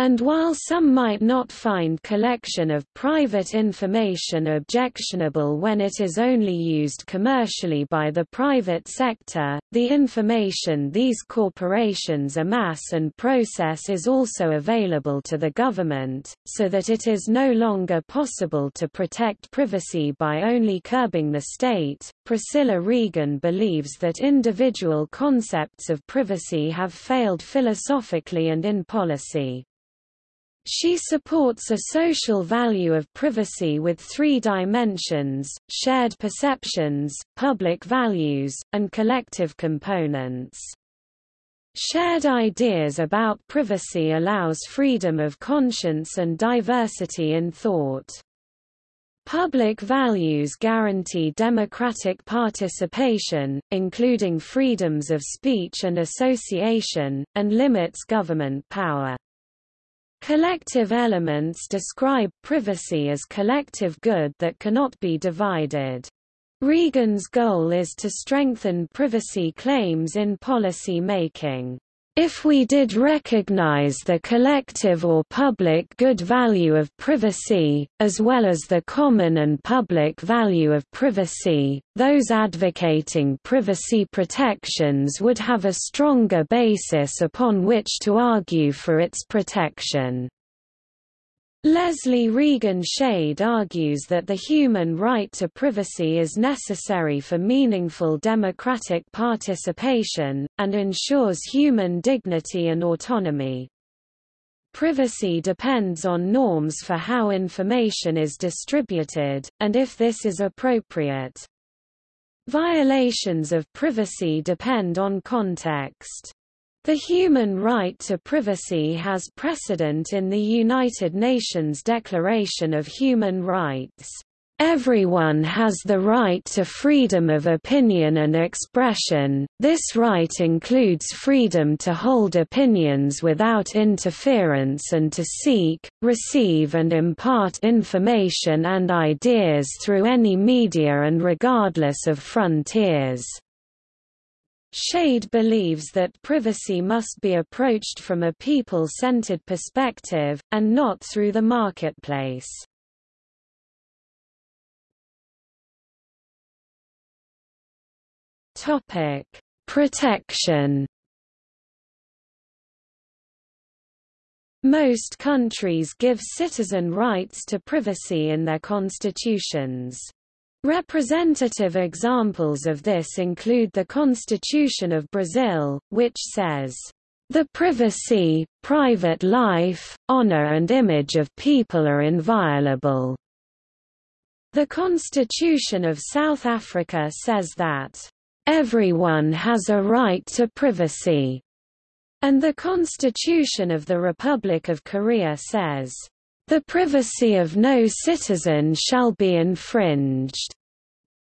And while some might not find collection of private information objectionable when it is only used commercially by the private sector, the information these corporations amass and process is also available to the government, so that it is no longer possible to protect privacy by only curbing the state. Priscilla Regan believes that individual concepts of privacy have failed philosophically and in policy. She supports a social value of privacy with three dimensions, shared perceptions, public values, and collective components. Shared ideas about privacy allows freedom of conscience and diversity in thought. Public values guarantee democratic participation, including freedoms of speech and association, and limits government power. Collective elements describe privacy as collective good that cannot be divided. Regan's goal is to strengthen privacy claims in policy making. If we did recognize the collective or public good value of privacy, as well as the common and public value of privacy, those advocating privacy protections would have a stronger basis upon which to argue for its protection. Leslie Regan Shade argues that the human right to privacy is necessary for meaningful democratic participation, and ensures human dignity and autonomy. Privacy depends on norms for how information is distributed, and if this is appropriate. Violations of privacy depend on context. The human right to privacy has precedent in the United Nations Declaration of Human Rights. Everyone has the right to freedom of opinion and expression, this right includes freedom to hold opinions without interference and to seek, receive and impart information and ideas through any media and regardless of frontiers. Shade believes that privacy must be approached from a people-centered perspective, and not through the marketplace. Protection Most countries give citizen rights to privacy in their constitutions. Representative examples of this include the Constitution of Brazil, which says, "...the privacy, private life, honor and image of people are inviolable." The Constitution of South Africa says that, "...everyone has a right to privacy." And the Constitution of the Republic of Korea says, the privacy of no citizen shall be infringed.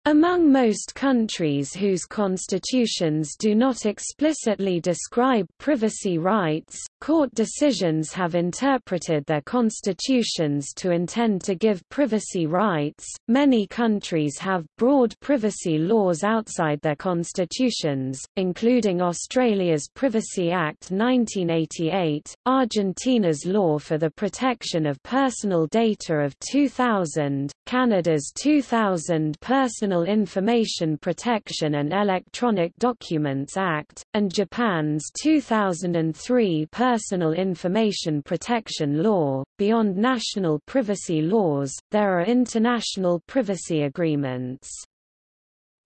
Among most countries whose constitutions do not explicitly describe privacy rights, court decisions have interpreted their constitutions to intend to give privacy rights. Many countries have broad privacy laws outside their constitutions, including Australia's Privacy Act 1988, Argentina's Law for the Protection of Personal Data of 2000, Canada's 2000 Personal Personal Information Protection and Electronic Documents Act, and Japan's 2003 Personal Information Protection Law. Beyond national privacy laws, there are international privacy agreements.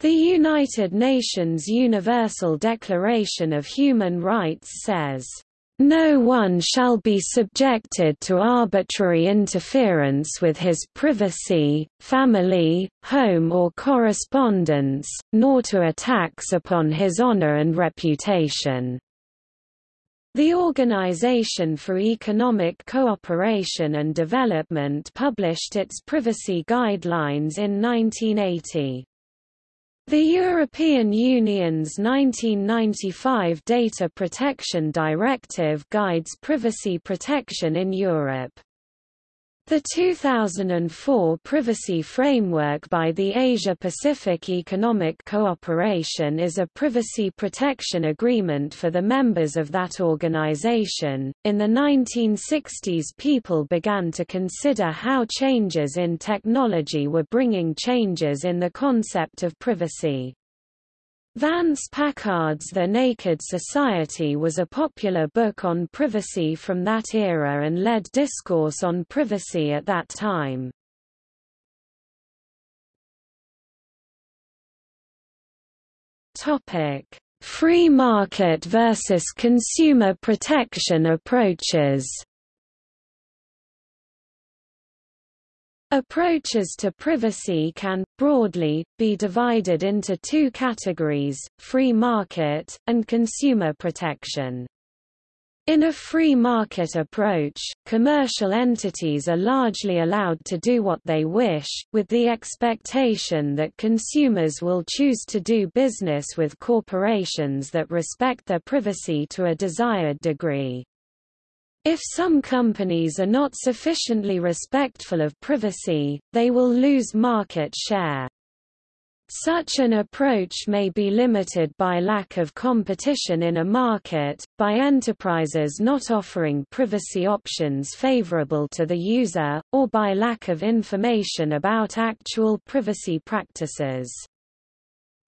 The United Nations Universal Declaration of Human Rights says, No one shall be subjected to arbitrary interference with his privacy, family, home or correspondence, nor to attacks upon his honor and reputation. The Organization for Economic Cooperation and Development published its privacy guidelines in 1980. The European Union's 1995 Data Protection Directive guides privacy protection in Europe. The 2004 Privacy Framework by the Asia-Pacific Economic Cooperation is a privacy protection agreement for the members of that organization. In the 1960s, people began to consider how changes in technology were bringing changes in the concept of privacy. Vance Packard's The Naked Society was a popular book on privacy from that era and led discourse on privacy at that time. Free market versus consumer protection approaches Approaches to privacy can, broadly, be divided into two categories, free market, and consumer protection. In a free market approach, commercial entities are largely allowed to do what they wish, with the expectation that consumers will choose to do business with corporations that respect their privacy to a desired degree. If some companies are not sufficiently respectful of privacy, they will lose market share. Such an approach may be limited by lack of competition in a market, by enterprises not offering privacy options favorable to the user, or by lack of information about actual privacy practices.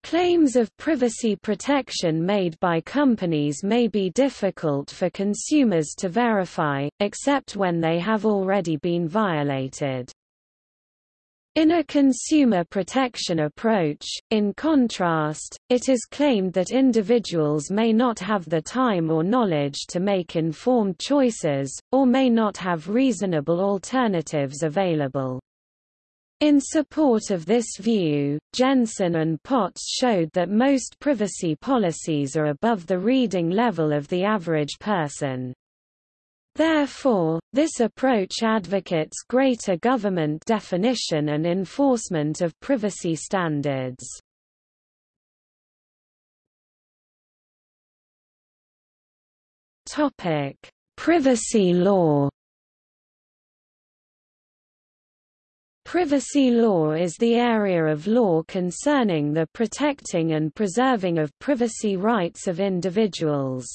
Claims of privacy protection made by companies may be difficult for consumers to verify, except when they have already been violated. In a consumer protection approach, in contrast, it is claimed that individuals may not have the time or knowledge to make informed choices, or may not have reasonable alternatives available. In support of this view, Jensen and Potts showed that most privacy policies are above the reading level of the average person. Therefore, this approach advocates greater government definition and enforcement of privacy standards. Privacy law Privacy law is the area of law concerning the protecting and preserving of privacy rights of individuals.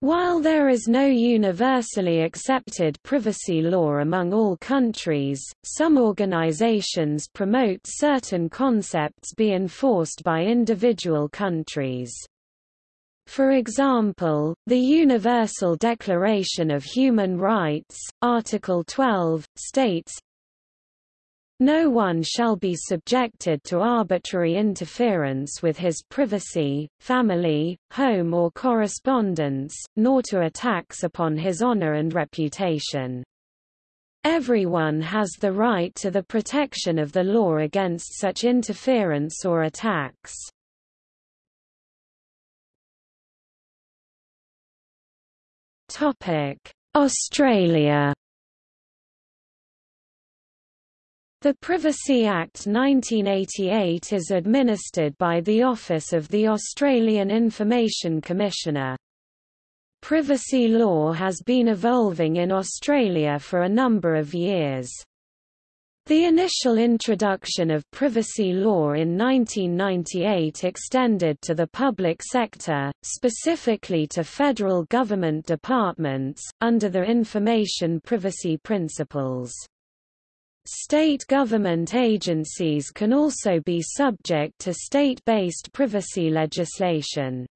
While there is no universally accepted privacy law among all countries, some organizations promote certain concepts be enforced by individual countries. For example, the Universal Declaration of Human Rights, Article 12, states, no one shall be subjected to arbitrary interference with his privacy, family, home or correspondence, nor to attacks upon his honor and reputation. Everyone has the right to the protection of the law against such interference or attacks. Australia The Privacy Act 1988 is administered by the Office of the Australian Information Commissioner. Privacy law has been evolving in Australia for a number of years. The initial introduction of privacy law in 1998 extended to the public sector, specifically to federal government departments, under the Information Privacy Principles. State government agencies can also be subject to state-based privacy legislation.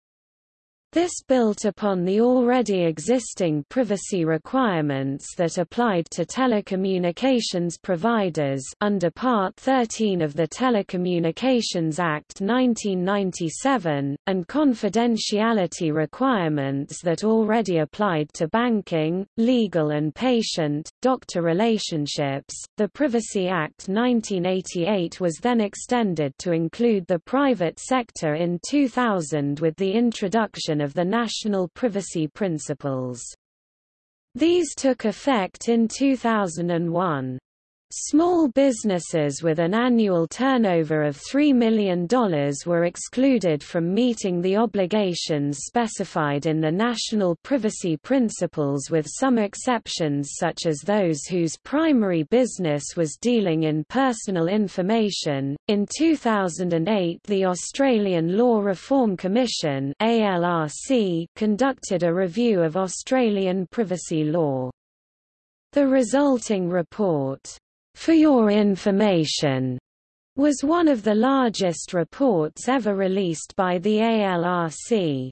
This built upon the already existing privacy requirements that applied to telecommunications providers under Part 13 of the Telecommunications Act 1997, and confidentiality requirements that already applied to banking, legal and patient-doctor relationships. The Privacy Act 1988 was then extended to include the private sector in 2000 with the introduction of the National Privacy Principles. These took effect in 2001. Small businesses with an annual turnover of $3 million were excluded from meeting the obligations specified in the National Privacy Principles with some exceptions such as those whose primary business was dealing in personal information. In 2008, the Australian Law Reform Commission (ALRC) conducted a review of Australian privacy law. The resulting report for Your Information was one of the largest reports ever released by the ALRC.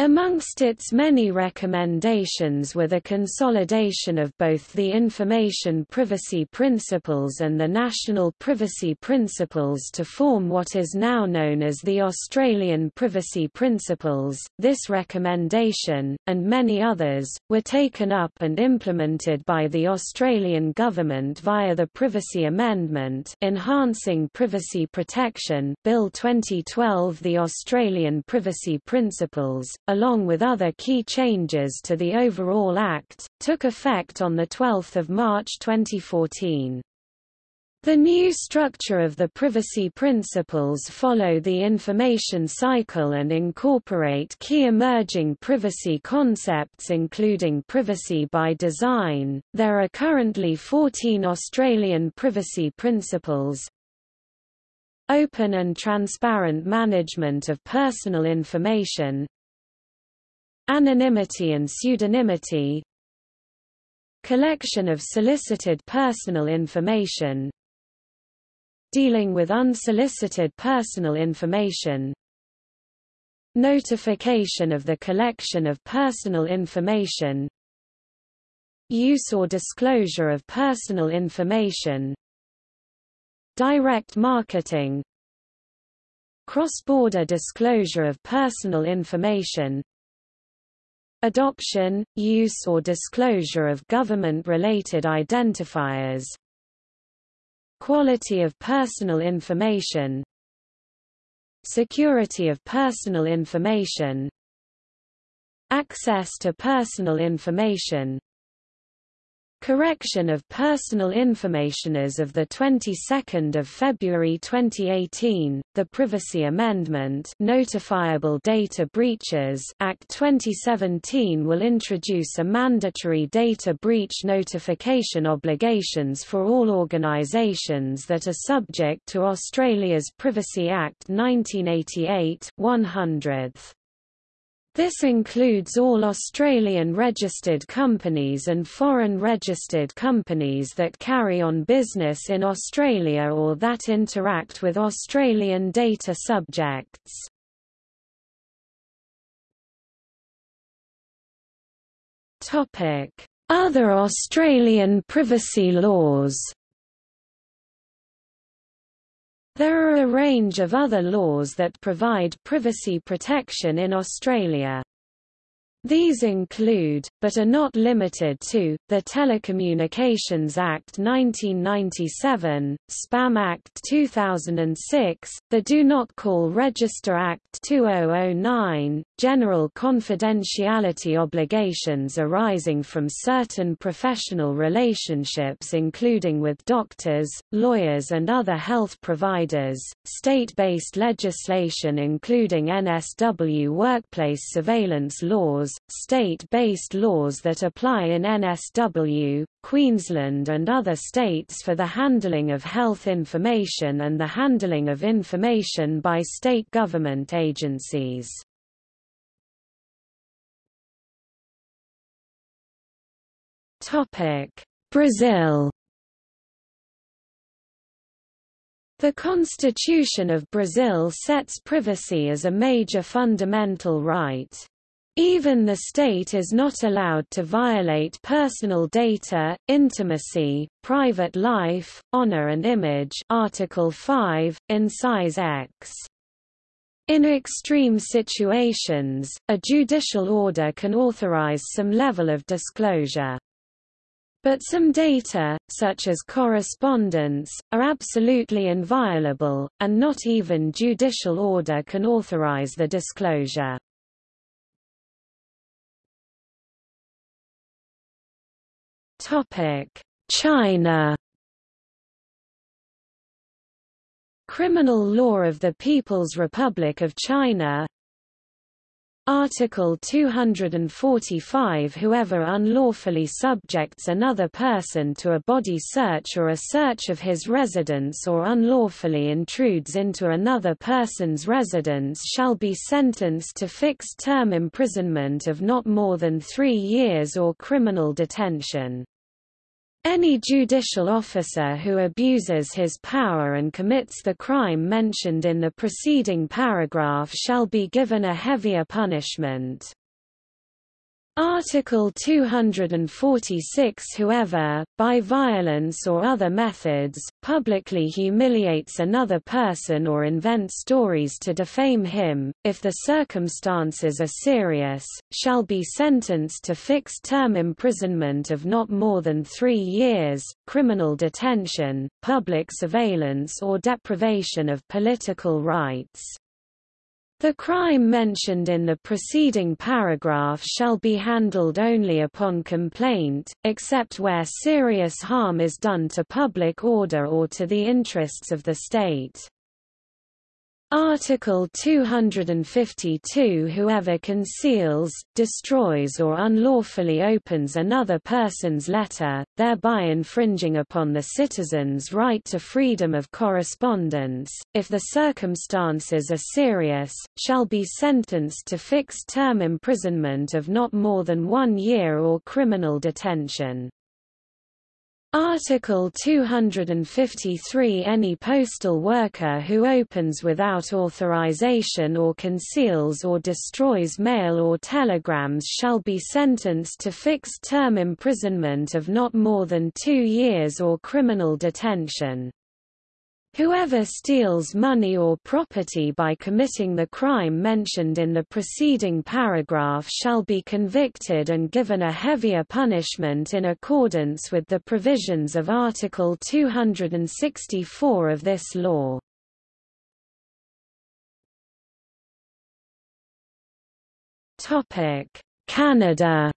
Amongst its many recommendations were the consolidation of both the Information Privacy Principles and the National Privacy Principles to form what is now known as the Australian Privacy Principles. This recommendation, and many others, were taken up and implemented by the Australian Government via the Privacy Amendment Enhancing Privacy Protection Bill 2012 The Australian Privacy Principles, along with other key changes to the overall Act, took effect on 12 March 2014. The new structure of the privacy principles follow the information cycle and incorporate key emerging privacy concepts including privacy by design. There are currently 14 Australian privacy principles. Open and transparent management of personal information, Anonymity and pseudonymity Collection of solicited personal information Dealing with unsolicited personal information Notification of the collection of personal information Use or disclosure of personal information Direct marketing Cross-border disclosure of personal information Adoption, use or disclosure of government-related identifiers. Quality of personal information. Security of personal information. Access to personal information Correction of Personal Information as of the 22nd of February 2018, the Privacy Amendment Notifiable Data Breaches Act 2017 will introduce a mandatory data breach notification obligations for all organisations that are subject to Australia's Privacy Act 1988 100th. This includes all Australian registered companies and foreign registered companies that carry on business in Australia or that interact with Australian data subjects. Other Australian privacy laws There are a range of other laws that provide privacy protection in Australia. These include, but are not limited to, the Telecommunications Act 1997, Spam Act 2006, the Do Not Call Register Act 2009, general confidentiality obligations arising from certain professional relationships including with doctors, lawyers and other health providers, state-based legislation including NSW workplace surveillance laws, laws, state-based laws that apply in NSW, Queensland and other states for the handling of health information and the handling of information by state government agencies. Brazil The Constitution of Brazil sets privacy as a major fundamental right. Even the state is not allowed to violate personal data, intimacy, private life, honor and image Article 5, incise X. In extreme situations, a judicial order can authorize some level of disclosure. But some data, such as correspondence, are absolutely inviolable, and not even judicial order can authorize the disclosure. China Criminal law of the People's Republic of China Article 245 Whoever unlawfully subjects another person to a body search or a search of his residence or unlawfully intrudes into another person's residence shall be sentenced to fixed term imprisonment of not more than three years or criminal detention. Any judicial officer who abuses his power and commits the crime mentioned in the preceding paragraph shall be given a heavier punishment. Article 246 Whoever, by violence or other methods, publicly humiliates another person or invents stories to defame him, if the circumstances are serious, shall be sentenced to fixed term imprisonment of not more than three years, criminal detention, public surveillance or deprivation of political rights. The crime mentioned in the preceding paragraph shall be handled only upon complaint, except where serious harm is done to public order or to the interests of the state. Article 252 Whoever conceals, destroys or unlawfully opens another person's letter, thereby infringing upon the citizen's right to freedom of correspondence, if the circumstances are serious, shall be sentenced to fixed term imprisonment of not more than one year or criminal detention. Article 253 Any postal worker who opens without authorization or conceals or destroys mail or telegrams shall be sentenced to fixed term imprisonment of not more than two years or criminal detention. Whoever steals money or property by committing the crime mentioned in the preceding paragraph shall be convicted and given a heavier punishment in accordance with the provisions of Article 264 of this law. Canada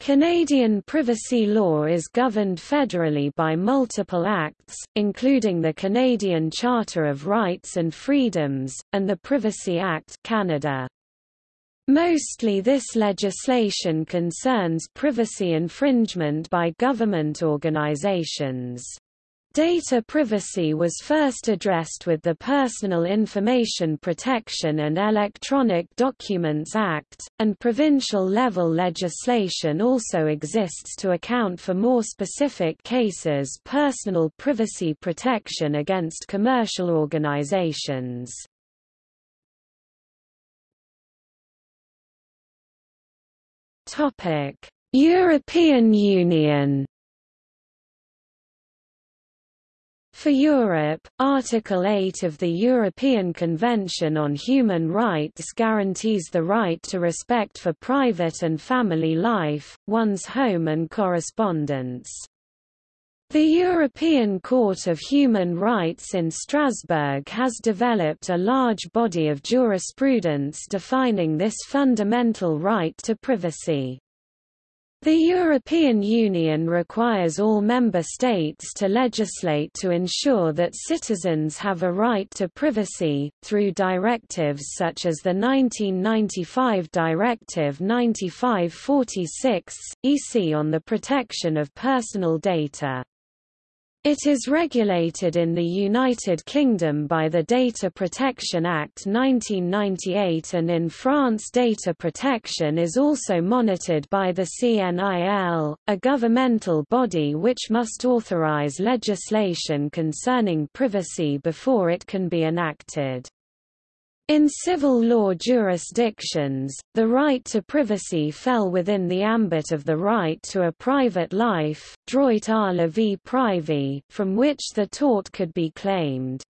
Canadian privacy law is governed federally by multiple acts, including the Canadian Charter of Rights and Freedoms, and the Privacy Act Canada. Mostly this legislation concerns privacy infringement by government organizations. Data privacy was first addressed with the Personal Information Protection and Electronic Documents Act, and provincial-level legislation also exists to account for more specific cases personal privacy protection against commercial organizations. European Union For Europe, Article 8 of the European Convention on Human Rights guarantees the right to respect for private and family life, one's home and correspondence. The European Court of Human Rights in Strasbourg has developed a large body of jurisprudence defining this fundamental right to privacy. The European Union requires all member states to legislate to ensure that citizens have a right to privacy, through directives such as the 1995 Directive 9546, EC on the protection of personal data. It is regulated in the United Kingdom by the Data Protection Act 1998 and in France data protection is also monitored by the CNIL, a governmental body which must authorise legislation concerning privacy before it can be enacted. In civil law jurisdictions, the right to privacy fell within the ambit of the right to a private life droit à la vie privée, from which the tort could be claimed.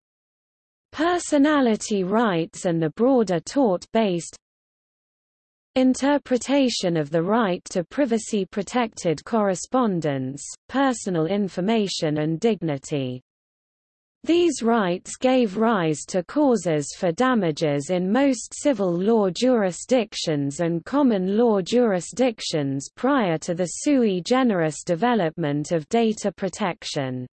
Personality rights and the broader tort-based interpretation of the right to privacy-protected correspondence, personal information and dignity. These rights gave rise to causes for damages in most civil law jurisdictions and common law jurisdictions prior to the sui generis development of data protection.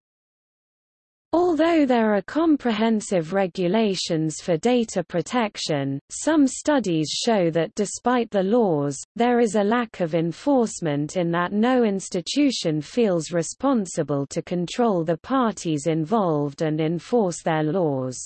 Although there are comprehensive regulations for data protection, some studies show that despite the laws, there is a lack of enforcement in that no institution feels responsible to control the parties involved and enforce their laws.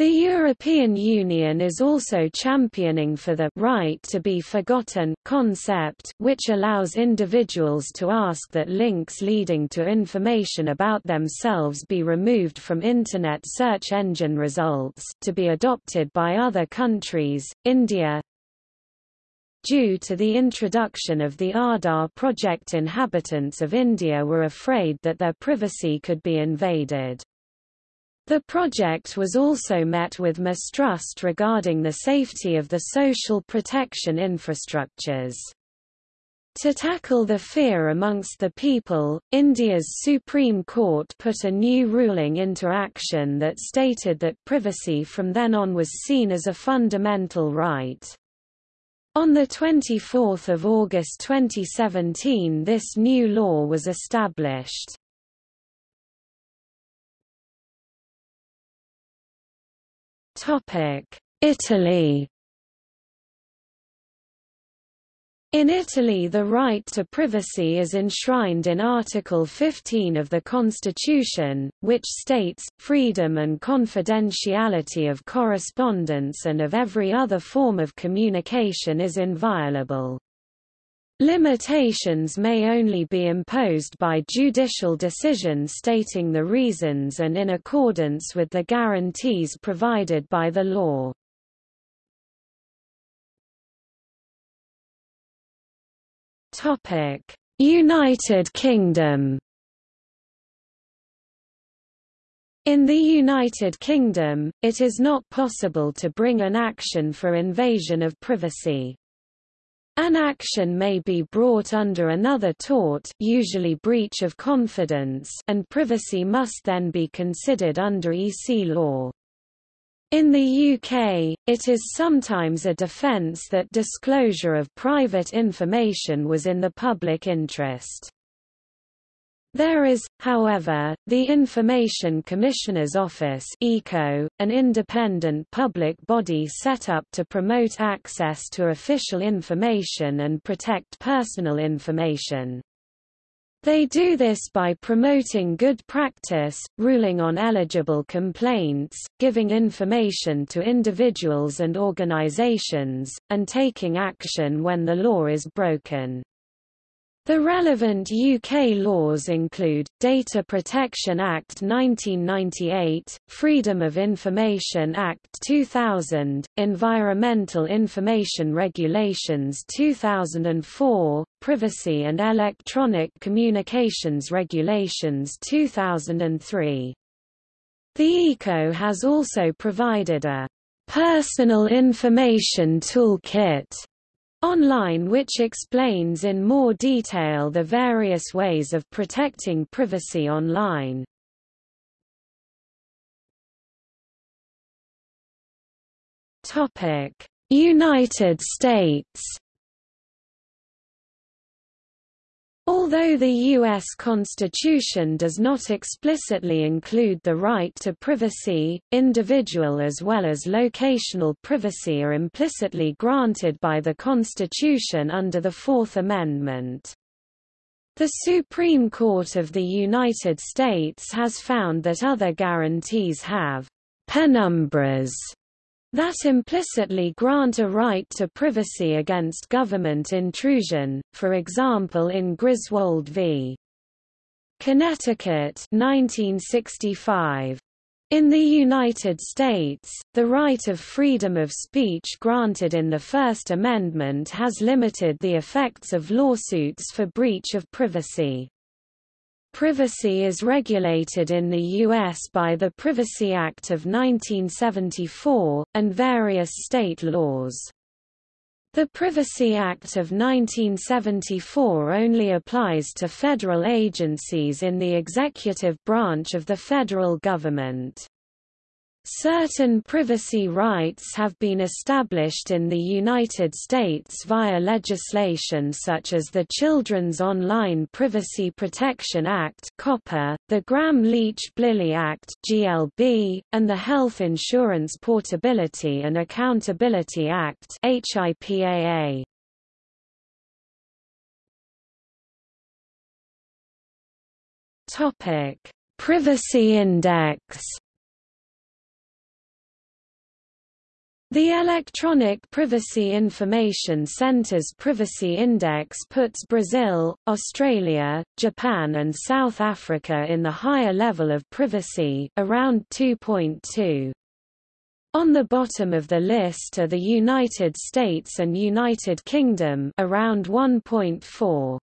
The European Union is also championing for the right to be forgotten concept which allows individuals to ask that links leading to information about themselves be removed from Internet search engine results to be adopted by other countries, India, Due to the introduction of the Aadhaar project inhabitants of India were afraid that their privacy could be invaded. The project was also met with mistrust regarding the safety of the social protection infrastructures. To tackle the fear amongst the people, India's Supreme Court put a new ruling into action that stated that privacy from then on was seen as a fundamental right. On 24 August 2017 this new law was established. Italy In Italy the right to privacy is enshrined in Article 15 of the Constitution, which states, freedom and confidentiality of correspondence and of every other form of communication is inviolable. Limitations may only be imposed by judicial decision stating the reasons and in accordance with the guarantees provided by the law. United Kingdom In the United Kingdom, it is not possible to bring an action for invasion of privacy. An action may be brought under another tort usually breach of confidence and privacy must then be considered under EC law. In the UK, it is sometimes a defence that disclosure of private information was in the public interest. There is, however, the Information Commissioner's Office ICO, an independent public body set up to promote access to official information and protect personal information. They do this by promoting good practice, ruling on eligible complaints, giving information to individuals and organizations, and taking action when the law is broken. The relevant UK laws include, Data Protection Act 1998, Freedom of Information Act 2000, Environmental Information Regulations 2004, Privacy and Electronic Communications Regulations 2003. The ICO has also provided a Personal Information Toolkit online which explains in more detail the various ways of protecting privacy online. United States Although the U.S. Constitution does not explicitly include the right to privacy, individual as well as locational privacy are implicitly granted by the Constitution under the Fourth Amendment. The Supreme Court of the United States has found that other guarantees have penumbras that implicitly grant a right to privacy against government intrusion, for example in Griswold v. Connecticut 1965. In the United States, the right of freedom of speech granted in the First Amendment has limited the effects of lawsuits for breach of privacy. Privacy is regulated in the U.S. by the Privacy Act of 1974, and various state laws. The Privacy Act of 1974 only applies to federal agencies in the executive branch of the federal government. Certain privacy rights have been established in the United States via legislation such as the Children's Online Privacy Protection Act the Gramm-Leach-Bliley Act and the Health Insurance Portability and Accountability Act Privacy Index The Electronic Privacy Information Centre's Privacy Index puts Brazil, Australia, Japan and South Africa in the higher level of privacy around 2.2. On the bottom of the list are the United States and United Kingdom around 1.4.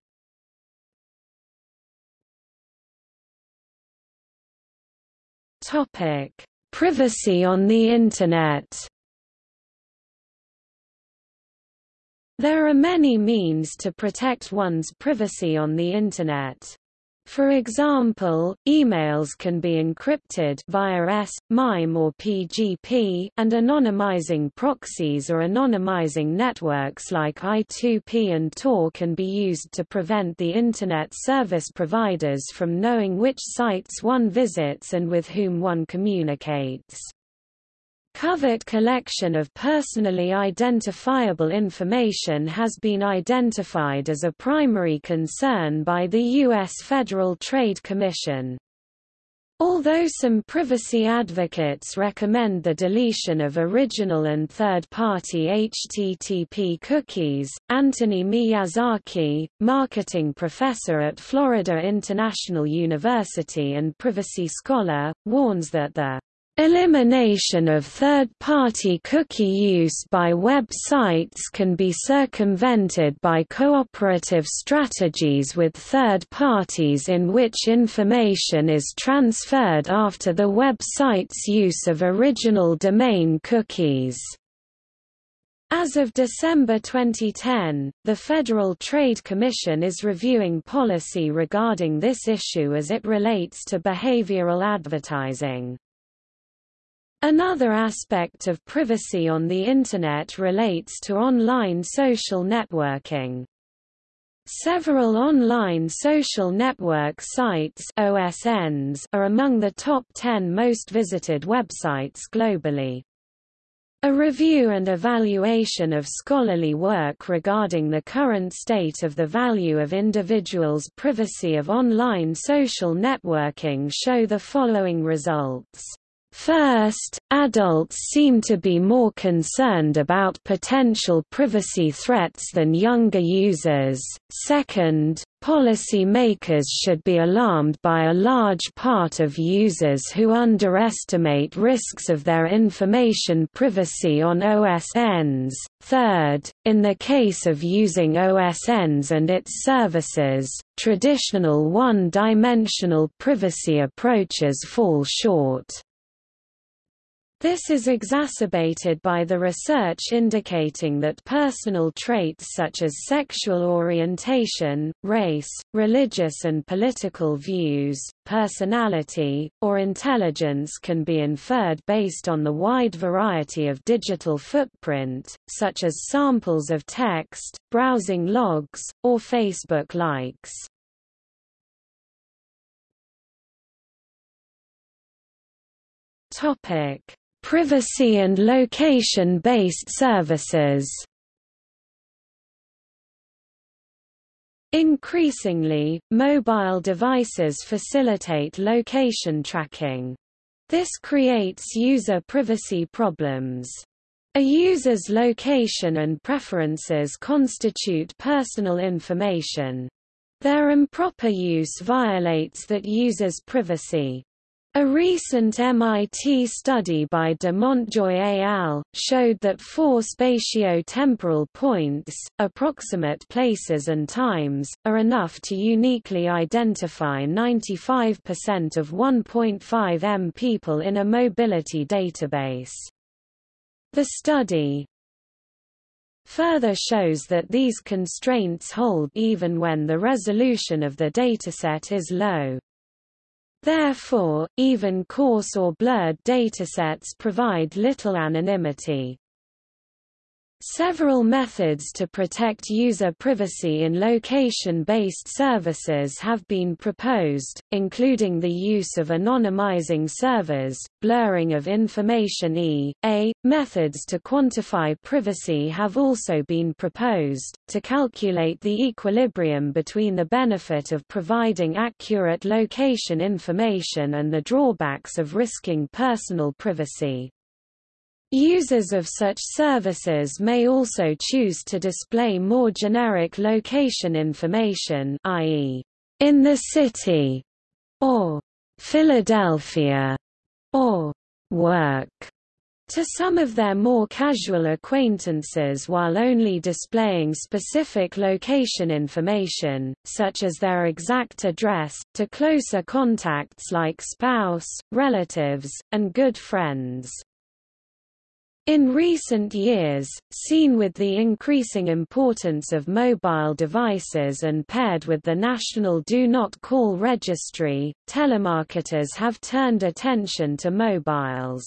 Topic: Privacy on the Internet There are many means to protect one's privacy on the Internet. For example, emails can be encrypted via S, MIME or PGP, and anonymizing proxies or anonymizing networks like I2P and Tor can be used to prevent the Internet service providers from knowing which sites one visits and with whom one communicates. Covert collection of personally identifiable information has been identified as a primary concern by the U.S. Federal Trade Commission. Although some privacy advocates recommend the deletion of original and third-party HTTP cookies, Anthony Miyazaki, marketing professor at Florida International University and privacy scholar, warns that the Elimination of third-party cookie use by websites can be circumvented by cooperative strategies with third parties in which information is transferred after the website's use of original domain cookies. As of December 2010, the Federal Trade Commission is reviewing policy regarding this issue as it relates to behavioral advertising. Another aspect of privacy on the Internet relates to online social networking. Several online social network sites OSNs are among the top 10 most visited websites globally. A review and evaluation of scholarly work regarding the current state of the value of individuals' privacy of online social networking show the following results. First, adults seem to be more concerned about potential privacy threats than younger users. Second, policy makers should be alarmed by a large part of users who underestimate risks of their information privacy on OSNs. Third, in the case of using OSNs and its services, traditional one-dimensional privacy approaches fall short. This is exacerbated by the research indicating that personal traits such as sexual orientation, race, religious and political views, personality, or intelligence can be inferred based on the wide variety of digital footprint, such as samples of text, browsing logs, or Facebook likes. Topic Privacy and location-based services Increasingly, mobile devices facilitate location tracking. This creates user privacy problems. A user's location and preferences constitute personal information. Their improper use violates that user's privacy. A recent MIT study by de Montjoye et al. showed that four spatio-temporal points, approximate places and times, are enough to uniquely identify 95% of 1.5 m people in a mobility database. The study further shows that these constraints hold even when the resolution of the dataset is low. Therefore, even coarse or blurred datasets provide little anonymity. Several methods to protect user privacy in location-based services have been proposed, including the use of anonymizing servers, blurring of information e.a. Methods to quantify privacy have also been proposed, to calculate the equilibrium between the benefit of providing accurate location information and the drawbacks of risking personal privacy. Users of such services may also choose to display more generic location information i.e., in the city, or Philadelphia, or work to some of their more casual acquaintances while only displaying specific location information, such as their exact address, to closer contacts like spouse, relatives, and good friends. In recent years, seen with the increasing importance of mobile devices and paired with the National Do Not Call Registry, telemarketers have turned attention to mobiles.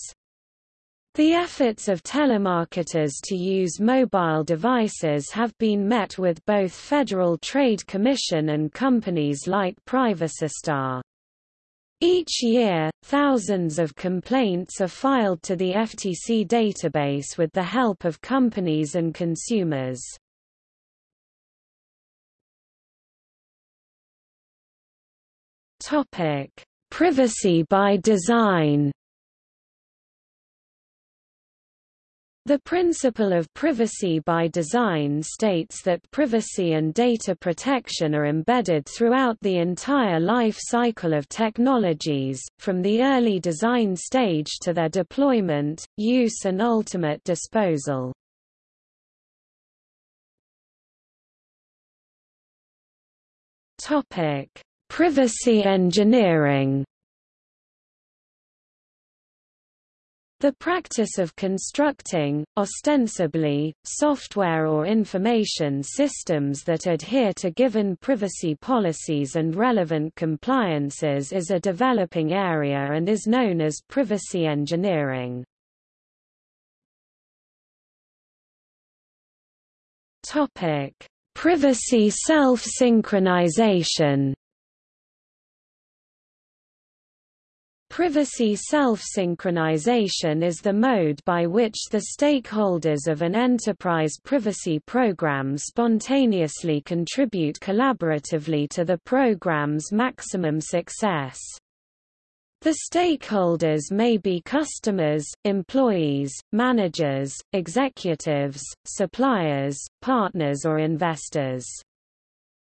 The efforts of telemarketers to use mobile devices have been met with both Federal Trade Commission and companies like PrivacyStar. Each year, thousands of complaints are filed to the FTC database with the help of companies and consumers. Topic: Privacy by design. The principle of privacy by design states that privacy and data protection are embedded throughout the entire life cycle of technologies, from the early design stage to their deployment, use and ultimate disposal. Privacy engineering The practice of constructing, ostensibly, software or information systems that adhere to given privacy policies and relevant compliances is a developing area and is known as privacy engineering. Privacy self-synchronization Privacy self-synchronization is the mode by which the stakeholders of an enterprise privacy program spontaneously contribute collaboratively to the program's maximum success. The stakeholders may be customers, employees, managers, executives, suppliers, partners or investors.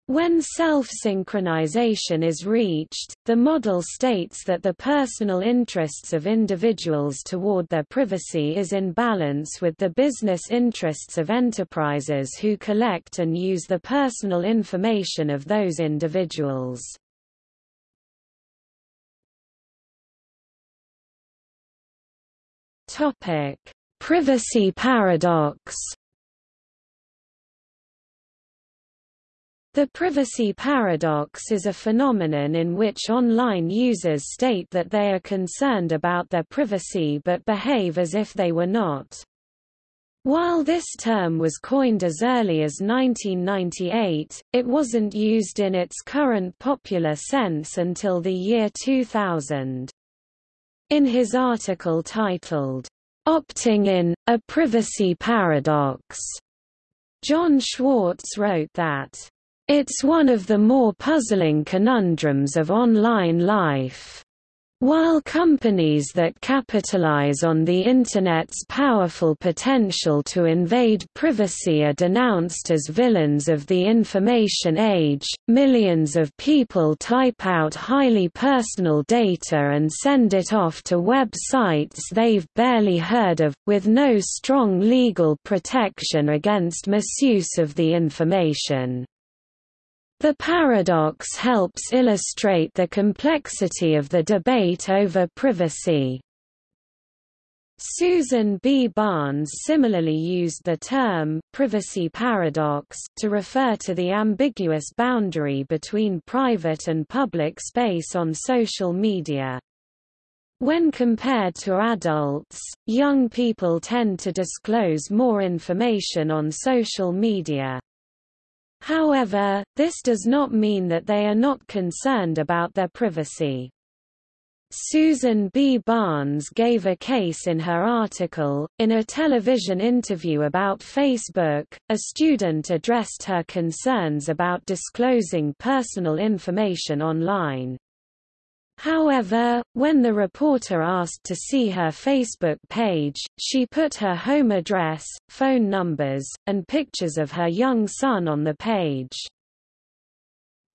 When self-synchronization is reached, the model states that the personal interests of individuals toward their privacy is in balance with the business interests of enterprises who collect and use the personal information of those individuals. Privacy paradox The privacy paradox is a phenomenon in which online users state that they are concerned about their privacy but behave as if they were not. While this term was coined as early as 1998, it wasn't used in its current popular sense until the year 2000. In his article titled, Opting in, A Privacy Paradox, John Schwartz wrote that It's one of the more puzzling conundrums of online life. While companies that capitalize on the Internet's powerful potential to invade privacy are denounced as villains of the information age, millions of people type out highly personal data and send it off to websites they've barely heard of, with no strong legal protection against misuse of the information. The paradox helps illustrate the complexity of the debate over privacy. Susan B. Barnes similarly used the term privacy paradox to refer to the ambiguous boundary between private and public space on social media. When compared to adults, young people tend to disclose more information on social media. However, this does not mean that they are not concerned about their privacy. Susan B. Barnes gave a case in her article. In a television interview about Facebook, a student addressed her concerns about disclosing personal information online. However, when the reporter asked to see her Facebook page, she put her home address, phone numbers, and pictures of her young son on the page.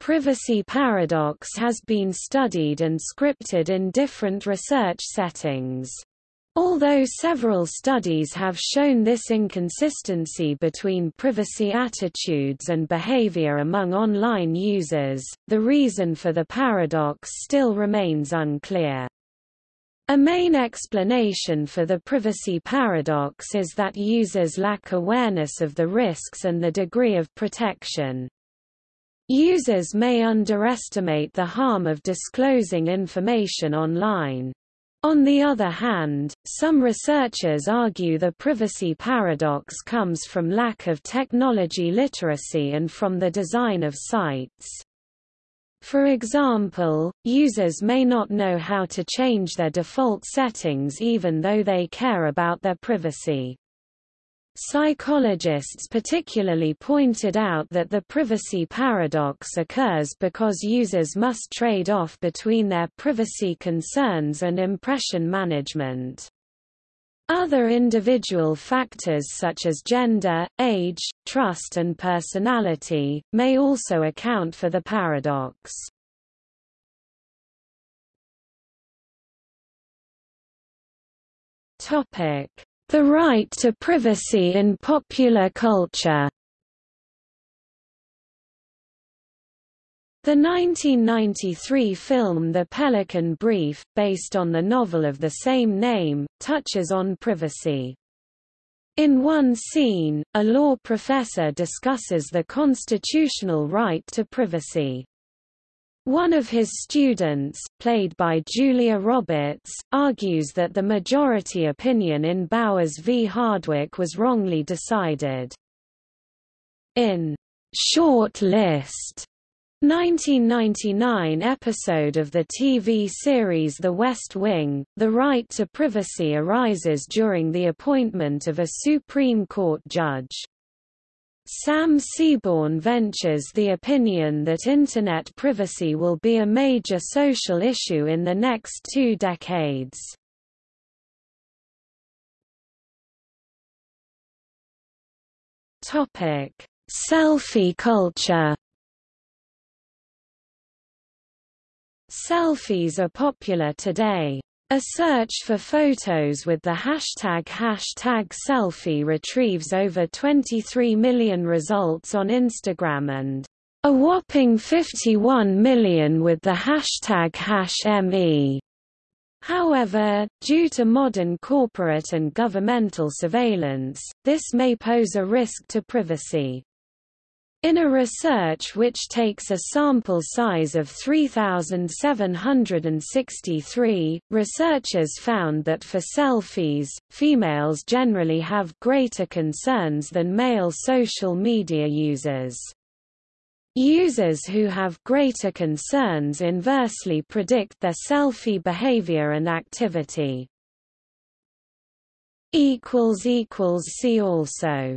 Privacy paradox has been studied and scripted in different research settings. Although several studies have shown this inconsistency between privacy attitudes and behavior among online users, the reason for the paradox still remains unclear. A main explanation for the privacy paradox is that users lack awareness of the risks and the degree of protection. Users may underestimate the harm of disclosing information online. On the other hand, some researchers argue the privacy paradox comes from lack of technology literacy and from the design of sites. For example, users may not know how to change their default settings even though they care about their privacy. Psychologists particularly pointed out that the privacy paradox occurs because users must trade off between their privacy concerns and impression management. Other individual factors such as gender, age, trust and personality, may also account for the paradox. Topic the right to privacy in popular culture The 1993 film The Pelican Brief, based on the novel of the same name, touches on privacy. In one scene, a law professor discusses the constitutional right to privacy. One of his students, played by Julia Roberts, argues that the majority opinion in Bowers v. Hardwick was wrongly decided. In Short List 1999 episode of the TV series The West Wing, the right to privacy arises during the appointment of a Supreme Court judge. Sam Seaborn ventures the opinion that Internet privacy will be a major social issue in the next two decades. Selfie culture Selfies are popular today. A search for photos with the hashtag hashtag selfie retrieves over 23 million results on Instagram and a whopping 51 million with the hashtag #me. However, due to modern corporate and governmental surveillance, this may pose a risk to privacy. In a research which takes a sample size of 3,763, researchers found that for selfies, females generally have greater concerns than male social media users. Users who have greater concerns inversely predict their selfie behavior and activity. See also